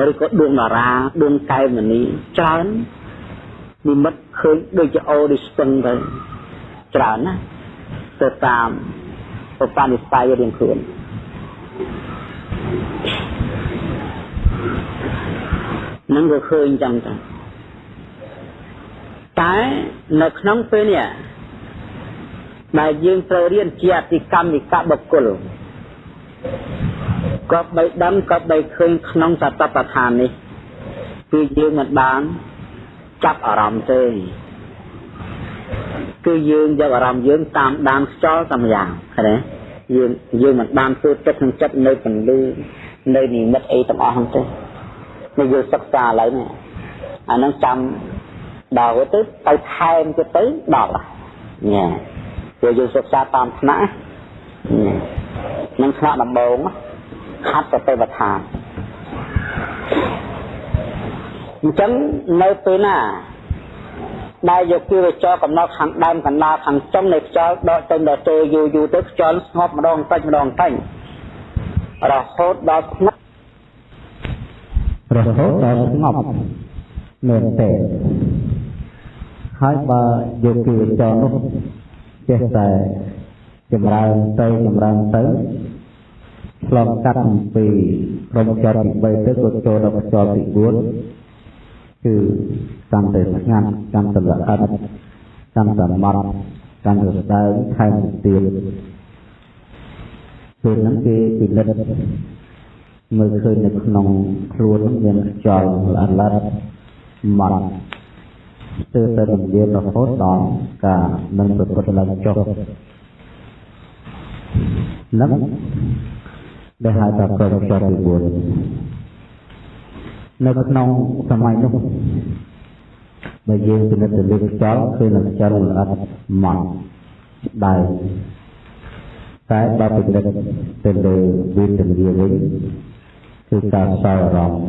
ឬក៏ដួងតារាដួងកែវមនីច្រើន និមិត្តឃើញដូចជាអូឌីស្ទឹងទៅច្រើនណាទៅតាមប្រព័ន្ធនិស័យរៀងខ្លួននឹងក៏ឃើញចឹងទៅតែនៅក្នុងពេលនេះដែលយើងត្រូវរៀនជាអតិកម្មនិកបុគ្គលក៏បីដឹងក៏បីឃើញក្នុងសតបដ្ឋាននេះគឺយើងមិនបាន ចាប់អារម្មណ៍ទេគឺយើងយកអារម្មណ៍យើងតាមដានខ្យល់តាមយ៉ាងឃើញទេយើងយើងមិនបានធ្វើទឹកក្នុងចិត្តនៅពន្លឺនៅនិមិត្តអីទាំងអស់ហ្នឹងទេនេះយើងសិក្សាឥឡូវនេះអាហ្នឹងចាំដល់ទៅទៅថែមទៅទៅដល់ញ៉ាព្រោះយើងសិក្សាតាមថ្នាក់នឹងថ្នាក់ដំបូងហាត់សតិប្បដ្ឋាន អញ្ចឹងនៅពេលណាដែលយកគិវចរកំណត់ខាងដើមកណ្ដាលខាងចុងនៃខ្យល់ដកចេញដល់ទៅយូរយូរទៅខ្យល់ស្ងប់ម្ដងតិចម្ដងតិចរហូតដល់ស្ងប់រហូតដល់ស្ងប់មែនទេហើយបើយកគិវចរនោះចេះតែចម្រើនទៅចម្រើនទៅឆ្លងកាត់អំពីក្រុមចរទី3ទៅក៏ចូលដល់ចរទី4 គឺកាន់តែស្ងាត់កាន់តែល្អិតកាន់តែម៉ត់កាន់តែស្ដើងថែមទៀតពេលហ្នឹងគេពិនិត្យមើលឃើញនៅក្នុងខ្លួនមានខ្យល់ល្អិតល្អិតម៉ត់ស្ទើរតែរំលាយរហូតដល់ការនឹងប្រព្រឹត្តឡើងចុះនឹងដែលហៅថាប្រកបទី4 នៅក្នុងសម័យនោះបើយើងពិនិត្យទៅលើខ្យល់គឺនឹងខ្យល់ល្អិតម៉ត់ដែរតែបើពិនិត្យទៅលើវិទ្យាវិញគឺការសោអារម្មណ៍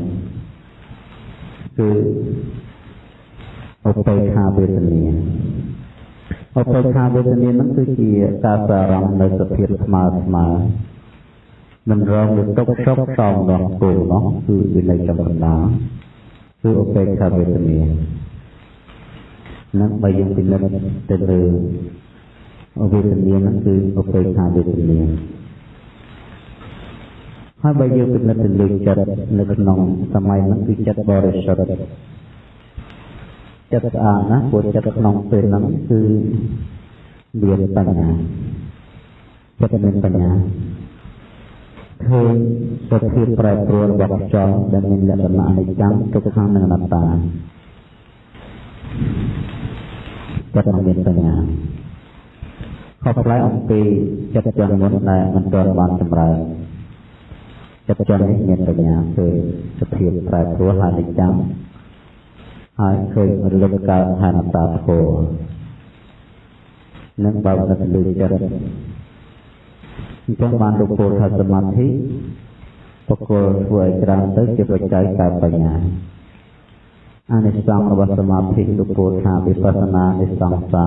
គឺឧបេក្ខាវេទនាឧបេក្ខាវេទនានឹងគឺជាការសោអារម្មណ៍នៅសភាពស្មើស្មើ មិនរងលើទុកចុកតោងដងគោនោះគឺវិន័យចំកណ្ដាលគឺឧបេក្ខវេទនានឹងបើយើងពិនិត្យទៅលើវេទនាហ្នឹងគឺឧបេក្ខវេទនាហើយបើយើងពិនិត្យទៅលើចិត្តនៅក្នុងសម័យហ្នឹងគឺចិត្តបរិសុទ្ធចិត្តស្អាតណាព្រោះចិត្តក្នុងពេលហ្នឹងគឺមានបញ្ញាចិត្តមានបញ្ញា ឃើញសភាពប្រែប្រួលរបស់ខ្យល់ដែលមានលក្ខណៈអនិច្ចំទុក្ខនិងអនត្តាចិត្តមិនមានបញ្ញាខុសប្លែកអំពីចិត្តជាមុនដែលមិនទាន់បានចម្រើនចិត្តជានេះមានបញ្ញាគឺសភាពប្រែប្រួលហើយនិច្ចចាំហើយឃើញរលឹកកើតហានតាធោនឹងបើកទៅលើចិត្ត អញ្ចឹងបានលោកពោលថាសមាធិបកគលធ្វើឲ្យច្រើនទៅជាបច្ច័យកើតបញ្ញាអានិសង្សរបស់សមាធិលោកពោលថាវិបស្សនានិសង្សា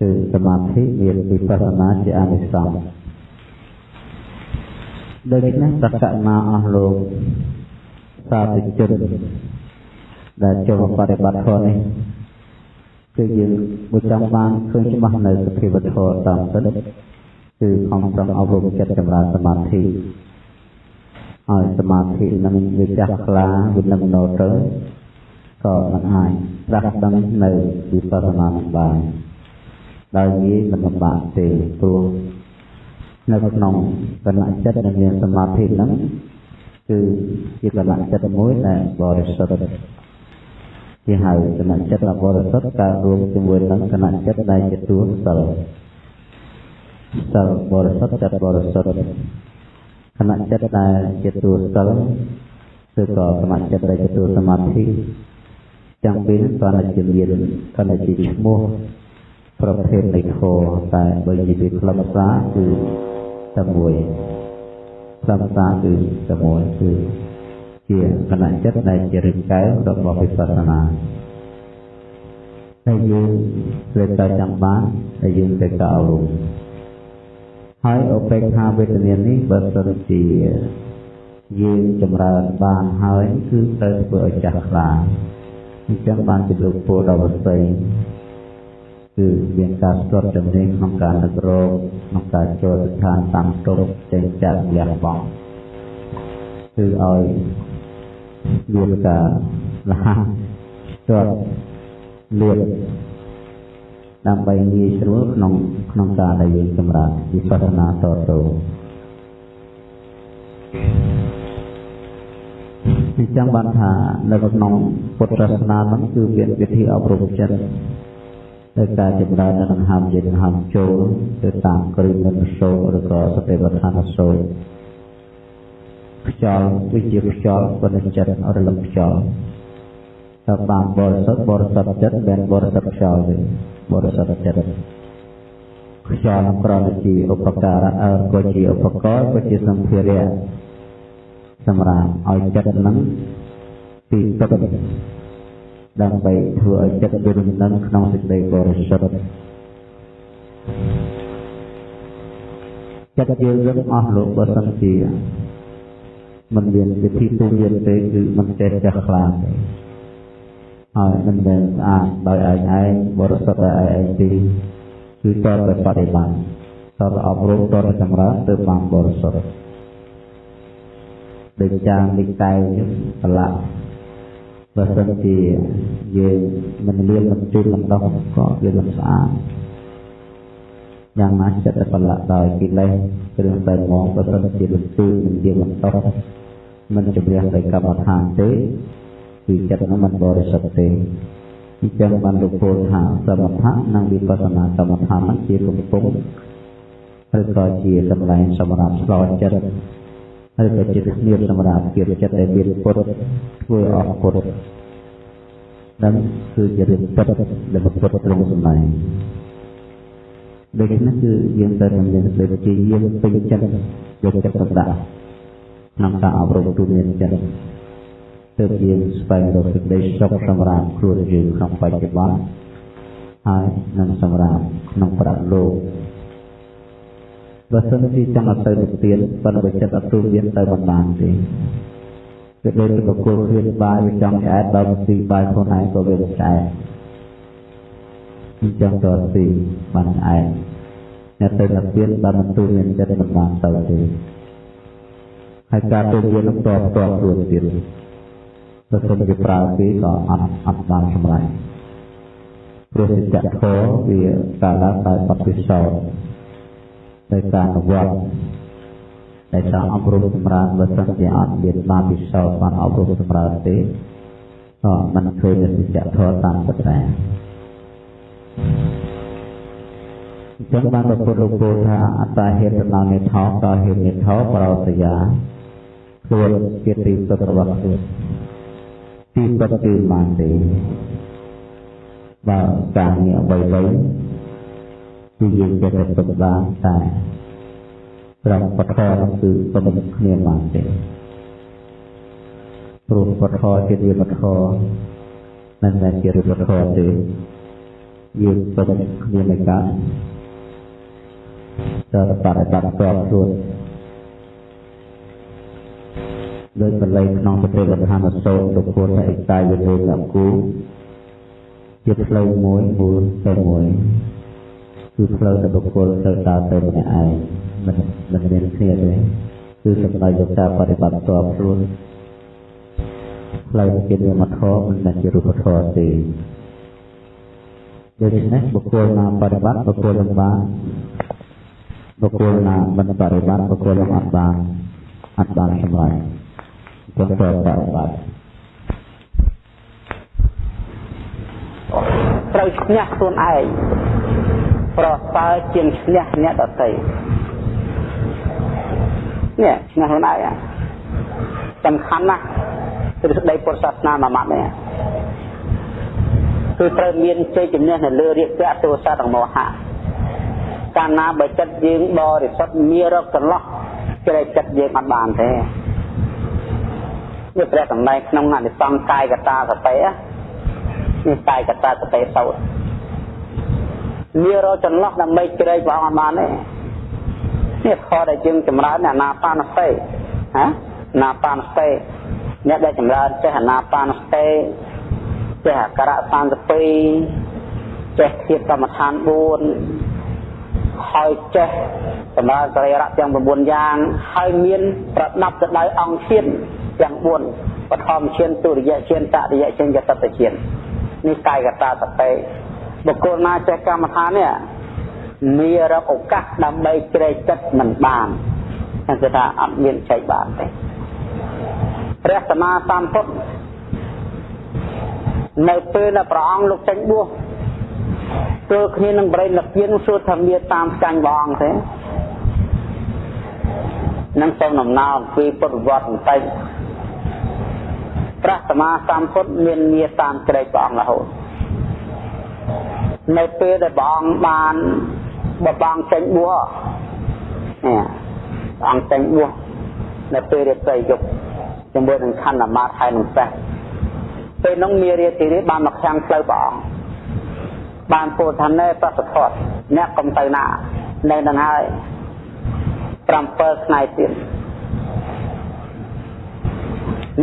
គឺសមាធិមានវិបស្សនាជាអានិសង្សដូច្នេះសក្កណាអស់លោកសាធុជនដែលចូលបប្រតិបត្តិធម៌នេះគឺយើងបុចង់បានឃើញច្បាស់នៅសភាវធម៌តាមសិទ្ធ គឺខំប្រឹងអប់រំចិត្តចម្រើនសមាធិហើយសមាធិនឹងវាចាស់ខ្លាវានឹងណោទៅក៏មិនអាចប្រាស់ដឹងនៅវិបស្សនាបានដោយងាយមិនលំបាកទេព្រោះនៅក្នុងកលៈចិត្តដែលមានសមាធិហ្នឹងគឺជាកលៈចិត្តមួយដែលបរិសុទ្ធជាហៅគណៈចិត្តបរិសុទ្ធកើតរួមជាមួយនឹងគណៈចិត្តដែលជាទួសិល សិលបរិសុទ្ធចិត្តបរិសុទ្ធគណៈចិត្តដែលជាទួសិលគឺក៏គណៈចិត្តដែលជាទួសមាធិទាំងពីរនេះក៏ជាមានក៏ជាឈ្មោះប្រភេទនៃធម៌តែបើនិយាយពីខ្លឹមសារគឺតែមួយខ្លឹមសារគឺតែមួយគឺជាគណៈចិត្តដែលជារឹងកែវរបស់វិបស្សនាតែយើងត្រូវតែចាំបានតែយើងត្រូវតែអរុំ ហើយឧបេក្ខាវេទនានេះបើសិនជាយើងចម្រើនបានហើយគឺត្រូវធ្វើឲ្យចាស់ខ្លាអញ្ចឹងបានជាលោកពោដល់វស័យគឺមានការស្ទាត់ចំណេញក្នុងការនឹករកក្នុងការចូលស្ថានតាមទុកចេញចាក់លះបង់គឺឲ្យមានការលះស្ទាត់លឿន ដើម្បីងាយស្រួលក្នុងក្នុងការដែលយើងសម្រាប់វិបស្សនាតទៅអញ្ចឹងបានថានៅក្នុងពុទ្ធសាសនាហ្នឹងគឺមានវិធីអប់រំចិត្តដោយការចម្រើននៅដង្ហើមជាដង្ហើមចូលទៅតាមគ្រឿងនិសូរឬក៏សតិប្បដ្ឋានសូរខ្យល់វាជាខ្យល់ប៉ុន្តែចិត្តរលឹកខ្យល់ถ้าបានបរិសុទ្ធបរិសុទ្ធចិត្តមិនបរិសុទ្ធខ្យល់ទេ បរិសុទ្ធចិត្តខ្យល់ក្រណជាឧបការៈអើក៏ជាឧបករណ៍ក៏ជាសម្ភារៈសម្រាប់ឲ្យចិត្តនឹងពីទឹកដើម្បីធ្វើឲ្យចិត្តវារំលឹងក្នុងសេចក្តីបរិសុទ្ធចិត្តយើងរឹងអស់លោកបើសិនជាមិនមានវិធីទូលានទេគឺមិនចេះចាស់ខ្លាំងទេ ហើយមិនមែនស្អាតដោយឯងឯងបរិសុទ្ធដោយឯងឯងទេគឺតតែបដិបត្តិតតែអប់រំតតែចម្រើនទៅបានបរិសុទ្ធដូចយ៉ាងនេះតែប្រឡាក់បើសិនជាយើងមិនលៀនមិនជូនមិនដោះក៏វាមិនស្អាតយ៉ាងណាចិត្តប្រឡាក់ដោយកិលេសគ្រឿងតែមកបើសិនជាមិនជូនមិនជាមិនដោះមិនជំរះដោយកម្មដ្ឋានទេ គឺចិត្តនោះមិនបរិសុទ្ធទេអញ្ចឹងបានលោកពោលថាសមថៈនិងវិបស្សនាសមថៈជាកំពុងឬក៏ជាកន្លែងសម្រាប់ឆ្លោចិត្តហើយក៏ជាស្នៀបសម្រាប់ជាចិត្តដែលមានពុទ្ធធ្វើអស់ពុទ្ធ dan គឺជារឿងពិតដែលពុទ្ធទ្រង់សម្ដែងដូច្នេះគឺយើងត្រូវមានសេចក្តីជាយាមពេញចិត្តយកចិត្តទុកដាក់ក្នុងការអប់រំទូមានចិត្ត ទើបយើងស្វែងរកសេចក្តីសុខសម្រាប់ខ្លួនយើងក្នុងបច្ចុប្បន្នហើយនឹងសម្រាប់ក្នុងប្រាក់លោកបើសិនជាចង់ឲ្យទៅនិព្វានប៉ុន្តែចិត្តអត់ទូមានទៅមិនបានទេគឺដូចជាបកគលគ្រៀនបាយវាចង់ឆ្អែតដល់ស៊ីបាយខ្លួនឯងក៏វាឆ្អែតអញ្ចឹងក៏ស៊ីបានឆ្អែតអ្នកទៅនិព្វានបើមិនទូមានចិត្តមិនបានទៅទេហើយការទូមាននឹងតបតបខ្លួនទៀត បើសិនជាប្រើពីក៏អត់អត់បានសម្រេចព្រោះសច្ចធម៌វាកាលឡើងតែបទពិសោធន៍ដោយការអនុវត្តដែលចង់អប់រំសម្រាប់បើសិនជាអត់មានបានពិសោធន៍បានអប់រំសម្រាប់ទេក៏មិនឃើញសច្ចធម៌តាមពិតដែរចឹងបានព្រះពុទ្ធលោកពោលថាអត្តាហេតុដល់និថោក៏ហេតុនិថោប្រោសយាខ្លួនជាទីសុទ្ធរបស់ខ្លួន ទីសុទ្ធគឺបានទេបើការងារអ្វីៗគឺយើងចេះតែសុទ្ធបានតែត្រង់ពធគឺសុទ្ធគ្នាបានទេព្រោះពធជារៀបពធមិនមែនជារៀបពធទេយើងសុទ្ធគ្នានៃការចូលបរិបត្តិផ្ទាល់ខ្លួន ដោយបល័យក្នុងប្រទេសវដ្ឋានសោតទុពុទ្ធឯកតាយលេលគូជាផ្លូវមួយមូលទៅមួយគឺផ្លូវទៅបុគ្គលទៅដើរទៅម្នាក់ឯងមិនមិនមានគ្នាទេគឺសម្ដៅយកការបប្រតិបត្តិផ្ទាល់ខ្លួនផ្លូវជានិមធម៌មិនមែនជារូបធម៌ទេដូច្នេះបុគ្គលណាបប្រតិបត្តិបុគ្គលនឹងបានបុគ្គលណាមិនបរិបត្តិបុគ្គលនឹងអត់បានអត់បានសម្រេច ពុទ្ធបរិបត្តិត្រូវឈ្នះខ្លួនឯងប្រសើរជាងឈ្នះអ្នកដទៃនេះឈ្នះខ្លួនឯងសំខាន់ណាស់ទ្រឹស្ដីពុទ្ធសាសនាមួយម៉ាត់នេះគឺត្រូវមានជ័យជំនះនៅលើរាគៈទោសៈនិងមោហៈកាលណាបើចិត្តយើងបរិសុទ្ធមានរកចន្លោះជ្រែកចិត្តយើងអត់បានទេ នេះព្រះសម្ដែងក្នុងអនិសង្សកាយកតាសតិនេះកាយកតាសតិសោតមានរកចន្លោះដើម្បីជ្រែកព្រះអង្គអត់បានទេនេះខដែលយើងចម្រើនអាណាបានសតិហ៎អាណាបានសតិអ្នកដែលចម្រើនចេះអាណាបានសតិចេះអក្សរ32ចេះធៀបកម្មដ្ឋាន4ហើយចេះសម្រាប់សរីរៈទាំង9យ៉ាងហើយមានប្រដាប់ទៅដោយអង្គជាតិ ទាំង4បឋមជាតិទុរិយជាតិតរិយជាតិយតតជាតិនេះកាយកតាសតិបុគ្គលណាចេះកម្មដ្ឋាននេះមានរកឱកាសដើម្បីជ្រែកចិត្តមិនបានគឺថាអត់មានចែកបានទេព្រះសម្មាសម្ពុទ្ធនៅពេលដែលព្រះអង្គលោកចេញបួសទល់គ្នានឹងបរិលពៀនសួរថាមានតាមចាញ់ព្រះអង្គទេនឹងសូមដំណើរអំពីពុទ្ធវត្តបន្តិច ព្រះសម្មាសម្ពុទ្ធមានងារតាមក្រែកព្រះអង្គរហូតនៅពេលដែលព្រះអង្គបានបបងចេញបួសនេះព្រះអង្គចេញបួសនៅពេលរាត្រីយប់ជាមួយនឹងខណ្ឌអាមាត្យហើយនឹងសេះពេលនោះមានរាត្រីនេះបានមកខាងផ្លូវព្រះអង្គបានពោលថាណែប្រសិទ្ធត្ថអ្នកកុំទៅណានៅនឹងហើយ7ថ្ងៃទៀត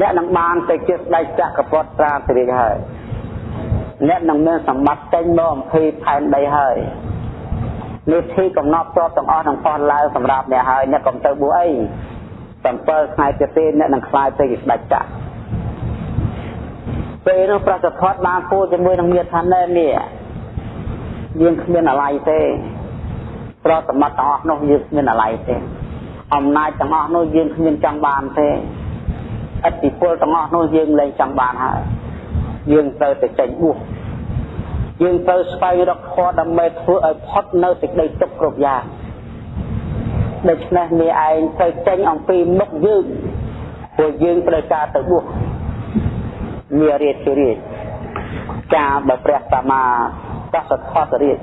អ្នកនឹងបានទៅជាស្ដេចចក្រពតត្រាសិរិហើយអ្នកនឹងមានសម្បត្តិចេញមកអំពីផែនដីហើយនេះទីកំណត់តបទាំងអស់នឹងផុសឡើងសម្រាប់អ្នកហើយអ្នកកុំទៅបួសអី7ថ្ងៃទៀតទេអ្នកនឹងខ្លាយទៅជាស្ដេចចក្រពេលនោះប្រសិទ្ធត្ថបានពូជាមួយនឹងមាថាណែនេះយើងគ្មានអាល័យទេប្រសមត្ថទាំងអស់នោះយើងគ្មានអាល័យទេអំណាចទាំងអស់នោះយើងគ្មានចង់បានទេ ឥទ្ធិពលទាំងអស់នោះយើងលែងចង់បានហើយយើងត្រូវតែចេញបួសយើងត្រូវស្វែងរកធម៌ដើម្បីធ្វើឲ្យផុតនៅសេចក្តីទុក្ខគ្រប់យ៉ាងដូច្នេះនេះឯងត្រូវចេញអំពីមុខយើងព្រោះយើងត្រូវការទៅបួសមានរាជរាជការបើព្រះសម្មាចោះសខតរាជ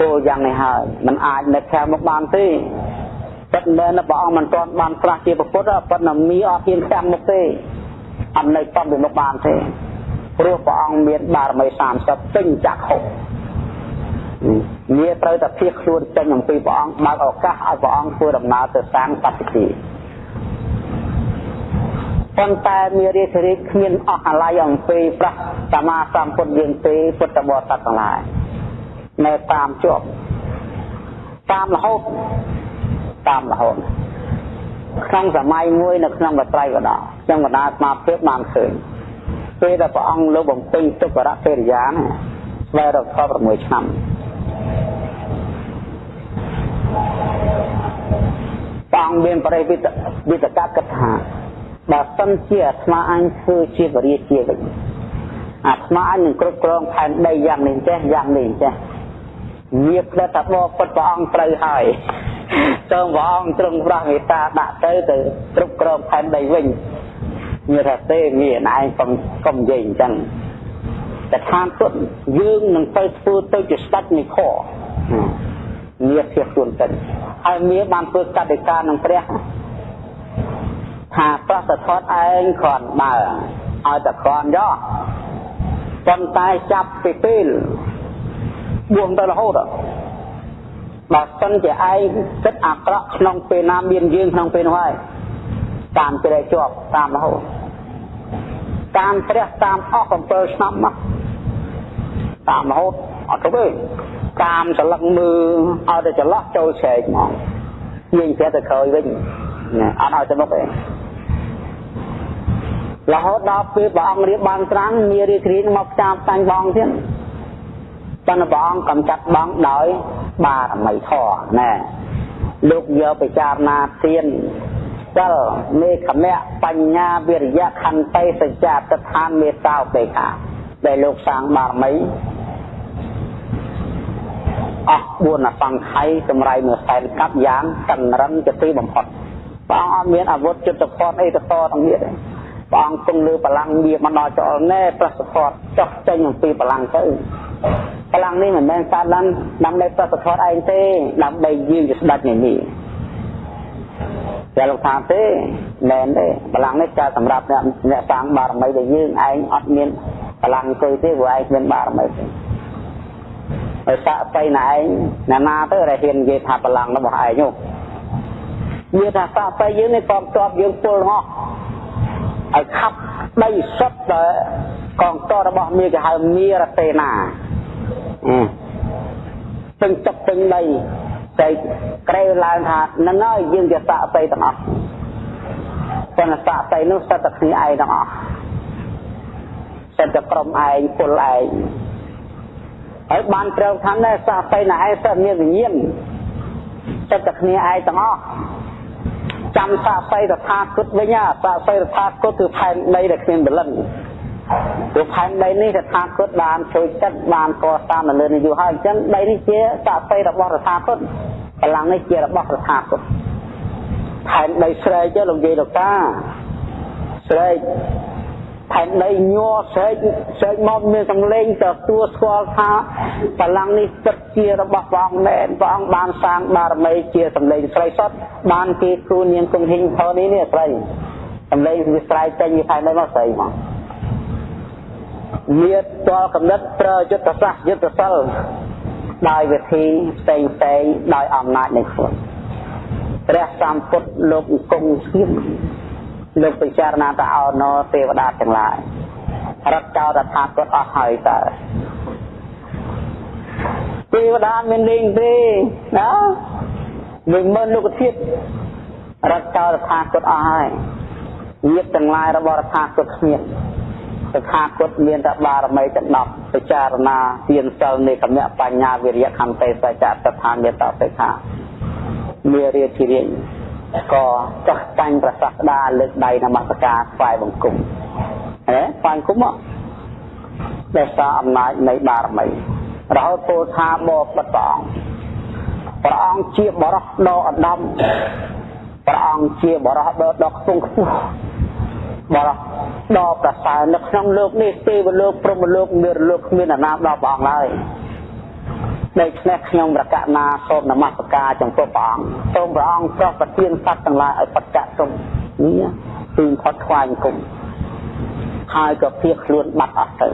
ពោលយ៉ាងនេះហើយมันអាចនៅខាងមុខបានទេ ពិតមែនព្រះអង្គមិនទាន់បានប្រាស់ជាពុទ្ធប៉ុន្តែមីអត់ហ៊ានខាងមុខទេអត់នៅតំពីមុខបានទេព្រោះព្រះអង្គមានបារមី30ពេញចាក់ហុកងារត្រូវតែភៀសខ្លួនចេញអំពីព្រះអង្គបើកឱកាសឲ្យព្រះអង្គធ្វើដំណើរទៅសាងបព្វជិប៉ុន្តែមានរាជរាជគ្មានអស់អាល័យអំពីប្រះសម្មាសម្ពុទ្ធយើងទេពុទ្ធបរិស័ទទាំងឡាយនៅតាមជាប់តាមរហូត តាមរហូតក្នុងសម័យមួយនៅក្នុងបត្រៃវដខ្ញុំកណ្ដាលស្មារតីបានឃើញពេលដែលព្រះអង្គលោកបំពេញទុក្ករៈពេរិយាណាស្វែងរក16ឆ្នាំព្រះអង្គមានបរិវិតវិតកគិតថាបើសិនជាអាត្មាអញធ្វើជាបរិជាវិញអាស្មានឹងគ្រប់គ្រងផែនដីយ៉ាងនេះចេះយ៉ាងនេះចេះវាផ្លែថាបបពុតព្រះអង្គត្រូវហើយ សូមព្រះអង្គទ្រង់ប្រោះមេត្តាដាក់ទៅទៅគ្រប់គ្រងផែនដីវិញមានថាទេមានឯងកុំកុំនិយាយអញ្ចឹងតែខាងពុតយើងនឹងទៅធ្វើទៅជាស្ដេចនៃខមានភាពខ្លួនទៅហើយមានបានធ្វើកតិកានឹងព្រះថាប្រសិទ្ធថតឯងគ្រាន់បើឲ្យតែគ្រាន់យកប៉ុន្តែចាប់ពីពេលបួងទៅរហូត បើសិនជាឯងគិតអាក្រក់ក្នុងពេលណាមានយើងក្នុងពេលនោះហើយតាមជ្រែកជាប់តាមរហូតតាមព្រះតាមអស់7ឆ្នាំមកតាមរហូតអត់ទៅទេតាមសន្លឹកមើលឲ្យតែចន្លោះចូលឆែកហ្មងយើងចេះតែក្រោយវិញអត់ឲ្យទៅមុខទេរហូតដល់ពេលព្រះអង្គរៀបបានត្រាំងមានរាជធានីមកផ្សារតាញ់បងទៀតប៉ុន្តែព្រះអង្គកំចាត់បងដោយ បារមីធម៌ណែលោកយកពិចារណាទានសិលមេខមៈបញ្ញាវិរិយៈខន្តីសច្ចៈតឋានមេត្តាឧបេក្ខាដែលលោកសាងបារមីអស់4អសង្ខ័យសម្រាប់មួយសែនកាប់យ៉ាងកម្រិនជាទីបំផុតព្រះអង្គអត់មានអាវុធចិត្តផតអីទៅតទាំងទៀតទេព្រះអង្គគង់លើបលាំងវាមកដល់ចោលណែប្រសិទ្ធផតចុះចេញអំពីបលាំងទៅ បលាំងនេះមិនមែនកើតឡើងដើម្បីប្រសិទ្ធផតឯងទេដើម្បីយើងជាស្ដេចនេះនេះតែលោកថាទេមែនទេបលាំងនេះកើតសម្រាប់អ្នកអ្នកសាងបារមីដែលយើងឯងអត់មានបលាំងអង្គុយទេព្រោះឯងមានបារមីទេហើយសាក់ស្អីណាឯងណាណាទៅដែលហ៊ាននិយាយថាបលាំងរបស់ឯងនោះវាថាសាក់ស្អីយើងនេះតបតបយើងពលហោះឲ្យខាប់ដីសុទ្ធតែកងទ័ពរបស់មាគេហៅមារតេណា ពេញទឹកពេញដីតែក្រែឡើងថានឹងហើយយើងជាសាក់ស្អីទាំងអស់ប៉ុន្តែសាក់ស្អីនោះសិតតែគ្នាឯងទាំងអស់សិតតែក្រុមឯងពលឯងហើយបានត្រូវថាណែសាស័យណាឯងសិតមានវិញ្ញាណចិត្តតែគ្នាឯងទាំងអស់ចាំសាស័យតថាគតវិញសាស័យតថាគតគឺផែនដីដែលគ្មានបលិន ព្រោះផែនដីនេះតថាគតបានជួយចិត្តបានកសាងនៅលើនេះយូរហើយអញ្ចឹងដីនេះជាសាស័យរបស់តថាគតកម្លាំងនេះជារបស់តថាគតផែនដីស្រែកលោកយាយលោកតាស្រែកផែនដីញ័រស្រែកស្រែកមកមានសំឡេងទទួលស្គាល់ថាបលាំងនេះពិតជារបស់ព្រះអង្គមែនព្រះអង្គបានសាងបារមីជាសំឡេងស្រីសុទ្ធបានគេគ្រូនាងគង់ហ៊ីងផើនេះនេះស្រីសំឡេងវាស្រែកចេញពីផែនដីមកស្រីមក មានតលកំណត់ប្រើយុទ្ធសាស្ត្រយុទ្ធសិលដោយវិធីផ្សេងផ្សេងដោយអំណាចនៃខ្លួនព្រះសម្ពុទ្ធលោកអង្គង់ស្ងៀមលោកពិចារណាទៅអោណទេវតាទាំងឡាយរត់ចោលតថាគតអស់ហើយតើទេវតាមានលេងទេណាមួយម៉ឺនលោកធាតុរត់ចោលតថាគតអស់ហើយញាតទាំងឡាយរបស់តថាគតគ្មាន តថាគតមានតែបារមីទាំង10ពិចារណាទានសិលនៃគមៈបញ្ញាវិរិយខន្តិសច្ចៈតថាមេត្តាសិក្ខាមេរិយធិរិយក៏ចាស់តាញ់ប្រសាស្ដាលើកដៃនមស្ការថ្វាយបង្គំហ៎ថ្វាយបង្គំមកដែលសារអំណាចនៃបារមីរហូតពោលថាបបិទ្ធព្រះអង្គព្រះអង្គជាបរោះដ៏ឧត្តមព្រះអង្គជាបរោះដ៏ដ៏ខ្ពង់ខ្ពស់ បរោះដ៏ប្រសើរនៅក្នុងលោកនេះទេវលោកព្រហ្មលោកមានលោកគ្មានអាណាដល់ព្រះអង្គឡើយដូច្នេះខ្ញុំប្រកាសណាសូមនមស្ការចំពោះព្រះអង្គសូមព្រះអង្គប្រោះប្រទានសត្វទាំងឡាយឲ្យបច្ចៈទុំនេះគឺផុតខ្វាយគុំហើយក៏ភៀសខ្លួនបាត់អស់ទៅ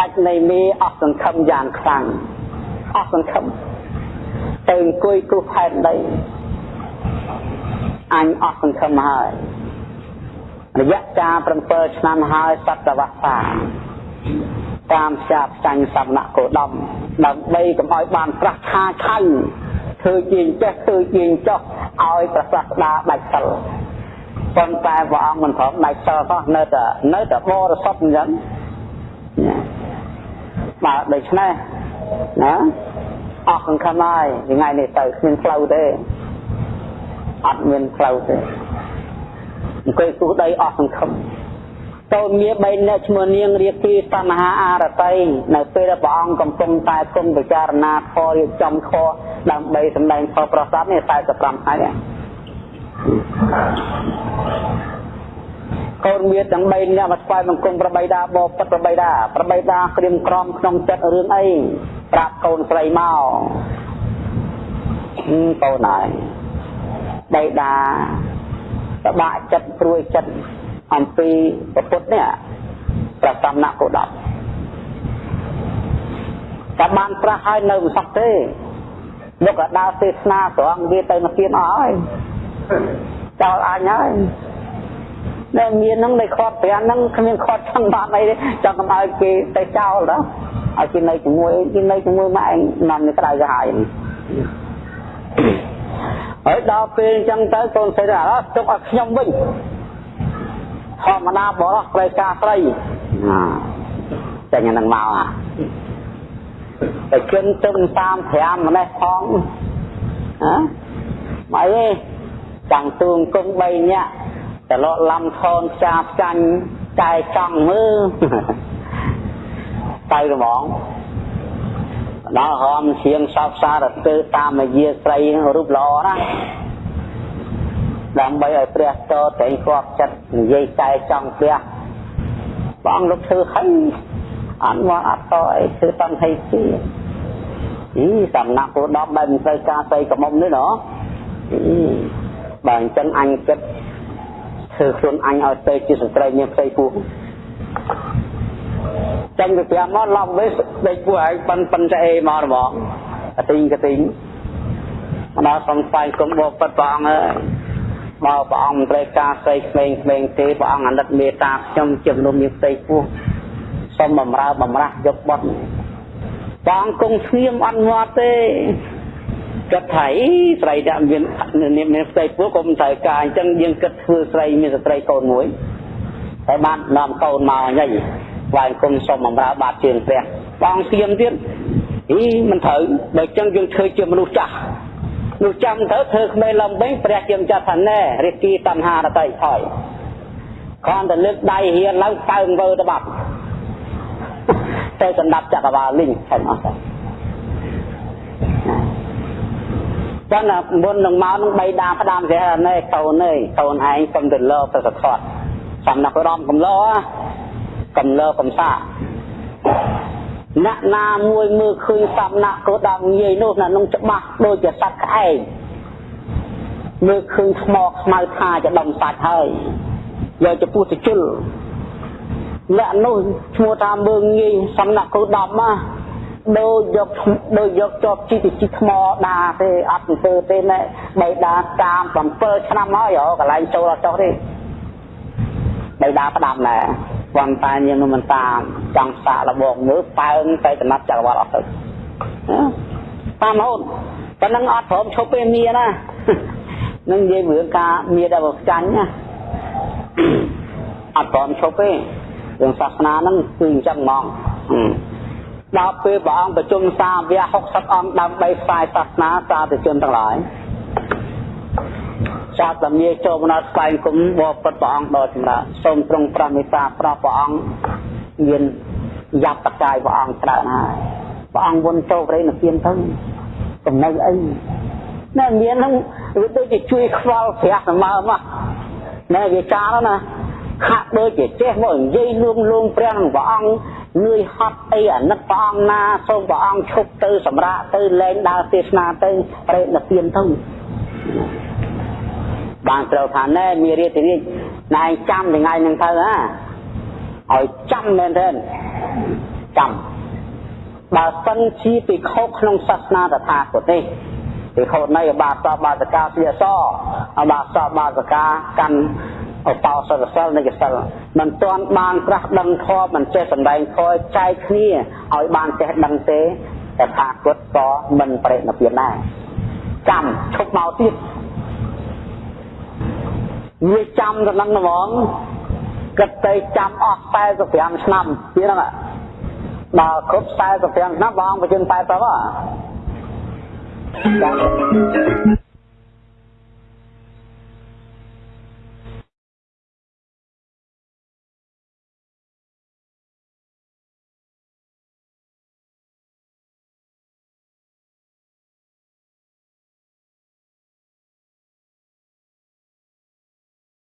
ដាច់នៃមេអស់សង្ឃឹមយ៉ាងខ្លាំងអស់សង្ឃឹមទៅអង្គុយគ្រោះផែនដីអញអស់សង្ឃឹមហើយ រយៈកាល7ឆ្នាំហើយសតវត្សាតាមផ្សារផ្សាញ់សំណាក់គោដំដើម្បីកុំឲ្យបានប្រះឆាឆៃធ្វើជាចេះធ្វើជាចោះឲ្យប្រសាស្ដាដាច់សិលប៉ុន្តែព្រះអង្គមិនព្រមដាច់សិលសោះនៅតែនៅតែបរិសុទ្ធអញ្ចឹងបាទដូច្នេះណាអស់សង្ឃឹមហើយថ្ងៃនេះទៅគ្មានផ្លូវទេអត់មានផ្លូវទេ អង្គុយទូដីអស់សង្ឃឹមកូនមា3នាក់ឈ្មោះនាងរាគីតណ្ហាអរតីនៅពេលដែលព្រះអង្គកំពុងតែគង់ពិចារណាខរៀបចំខដើម្បីសម្ដែងផលប្រសាទនេះ45ថ្ងៃកូនមាទាំង3នាក់មកស្វែងបង្គំប្របីដាបបពិតប្របីដាប្របីដាក្រៀមក្រំក្នុងចិត្តរឿងអីប្រាប់កូនស្រីមកកូនហើយបៃតា តបាក់ចិត្តព្រួយចិត្តអំពីពុទ្ធនេះប្រសំណាក់គោដប់តែបានប្រះហើយនៅមិនសោះទេលោកក៏ដើរទេសនាត្រង់វាទៅមកទៀតអស់ហើយចោលអញហើយនៅមានហ្នឹងនៅខាត់ប្រាំហ្នឹងគ្មានខាត់ចង់បានអីទេចង់កុំឲ្យគេទៅចោលដល់ឲ្យគេនៅជាមួយគេនៅជាមួយម៉ែឯងនាំនៅក្តៅទៅហើយ ហើយដល់ពេលអញ្ចឹងទៅកូនស្រីថាទុកឲ្យខ្ញុំវិញធម្មតាបរោះត្រូវការស្រីចាញ់នឹងមកអាតែជិនទៅ35ម្នេះផងហ៎មកអីចង់ទួងគង់3នាក់តលក់ឡំខនផ្សាផ្ចាញ់តែចង់មើលទៅហ្មង ដល់ហមជាងសោកសារទៅតាមយាស្រីរូបល្អណាដើម្បីឲ្យព្រះតតែងគាត់ចិត្តនិយាយតែចង់ព្រះបងលោកធ្វើហីអត់មកអត់តអីធ្វើតាំងហីទីអីសំណាក់ពូដប់ដែលមិនត្រូវការស្អីកមុំនេះណោះបើអញ្ចឹងអញគិតធ្វើខ្លួនអញឲ្យទៅជាស្ត្រីមានផ្ទៃពោះ ចេញទៅប្រាំមកឡំវិញដេកពោះឯងប៉ិនប៉ិនចែមកហ្មងកទីងកទីងមកដល់សំស្វែងគុំបបិទ្ធព្រះអង្គអើយមកព្រះអង្គមិនត្រូវការស្អីក្មេងក្មេងទេព្រះអង្គអាណិតមេត្តាខ្ញុំជាមនុស្សមានផ្ទៃពោះសូមបំរើបំរាស់យកបត់ព្រះអង្គគង់ស្ងៀមអត់ងាត់ទេគិតថាអីស្រីដែលមានមានផ្ទៃពោះក៏មិនត្រូវការអញ្ចឹងយើងគិតធ្វើស្រីមានស្ត្រីកូនមួយហើយបាននាំកូនមកអញ្ចឹង ស្វែងគុំសុំបំរើបាតជើងព្រះបងស្ងៀមទៀតអីមិនត្រូវបើអញ្ចឹងយើងធ្វើជាមនុស្សចាស់នោះចាំទៅធ្វើក្មេងលំវិញព្រះជាម្ចាស់ថាណែរិគីតណ្ហារតីថយគ្រាន់តែលើកដៃហៀនឡើងកើងវើទៅបាត់ទៅកណ្ដាប់ចក្រវាលលីងឆេញអស់ទៅចឹងណាមុននឹងមកនឹងបីដាផ្ដាំព្រះណែកូនអើយកូនឯងកុំទៅលើទៅសខត់សំណាក់រំកំឡោ កំលើកំសាអ្នកណាមួយមើលឃើញសំណាក់ក៏ដល់ងាយនោះណានឹងច្បាស់ដូចជាសត្វក្អែកមើលឃើញថ្មខ្មៅថាจะដំសាច់ហើយយកទៅពុះទៅជុលអ្នកនោះឈ្មោះថាមើងងាយសំណាក់គោដំណាដូចយកដូចយកជាប់ជីទៅជីថ្មដាទេអត់ទៅទេណែបីដាតាម7ឆ្នាំហើយកន្លែងចូលអត់ចុះទេបីដាផ្ដាំណែ ប៉ុន្តែយើងមិនតាមចង់សាកលបងមើលប៉ើងទៅចំណាត់ចក្រវាលអស់ទៅតាមហូនប៉ុណ្ណឹងអត់ព្រមឈប់ពេលមានណានឹងនិយាយរឿងការមានដែលបចាញ់ណាអត់ព្រមឈប់ទេរឿងសាសនាហ្នឹងគឺអញ្ចឹងហ្មងដល់ពេលព្រះអង្គប្រជុំសាវក60អង្គដើម្បីផ្សាយសាសនាសាធុជនទាំងឡាយ ចាត់តែមាចូលមកដល់ស្វែងគុំបបិទ្ធព្រះអង្គដល់ចម្រើនសូមទ្រង់ប្រមេត្តាប្រោះព្រះអង្គមានយ៉ាប់តកាយព្រះអង្គច្រើនហើយព្រះអង្គវន់ចូលប្រេនិព្វានទៅកំណៅអីណែមានហ្នឹងវាដូចជាជួយខ្វល់ព្រះសម្មើមកណែវាចារណាហាក់ដូចជាចេះមកនិយាយលួងលួងព្រះនឹងព្រះអង្គនឿយហត់អីអាណិតព្រះអង្គណាសូមព្រះអង្គឈប់ទៅសម្រាកទៅលែងដើរទេសនាទៅប្រេនិព្វានទៅ បានត្រូវថាណែមានរាជរាជណែចាំថ្ងៃហ្នឹងទៅណាឲ្យចាំមែនទេចាំបើសិនជាពិខុក្នុងសាសនាតថាគតនេះពិខុនៃអបាសបាសកាជាសអបាសបាសកាកាន់អបោសរសិលនៃសិលមិនទាន់បានប្រាស់ដឹងធម៌មិនចេះសម្ដែងធម៌ចែកគ្នាឲ្យបានចេះដឹងទេតថាគតក៏មិនប្រេណពៀនដែរចាំឈប់មកទៀត វាចាំទៅនឹងហ្មងគិតទៅចាំអស់45ឆ្នាំទៀតហ្នឹងដល់គ្រប់45ឆ្នាំបងបញ្ជិន80ហ៎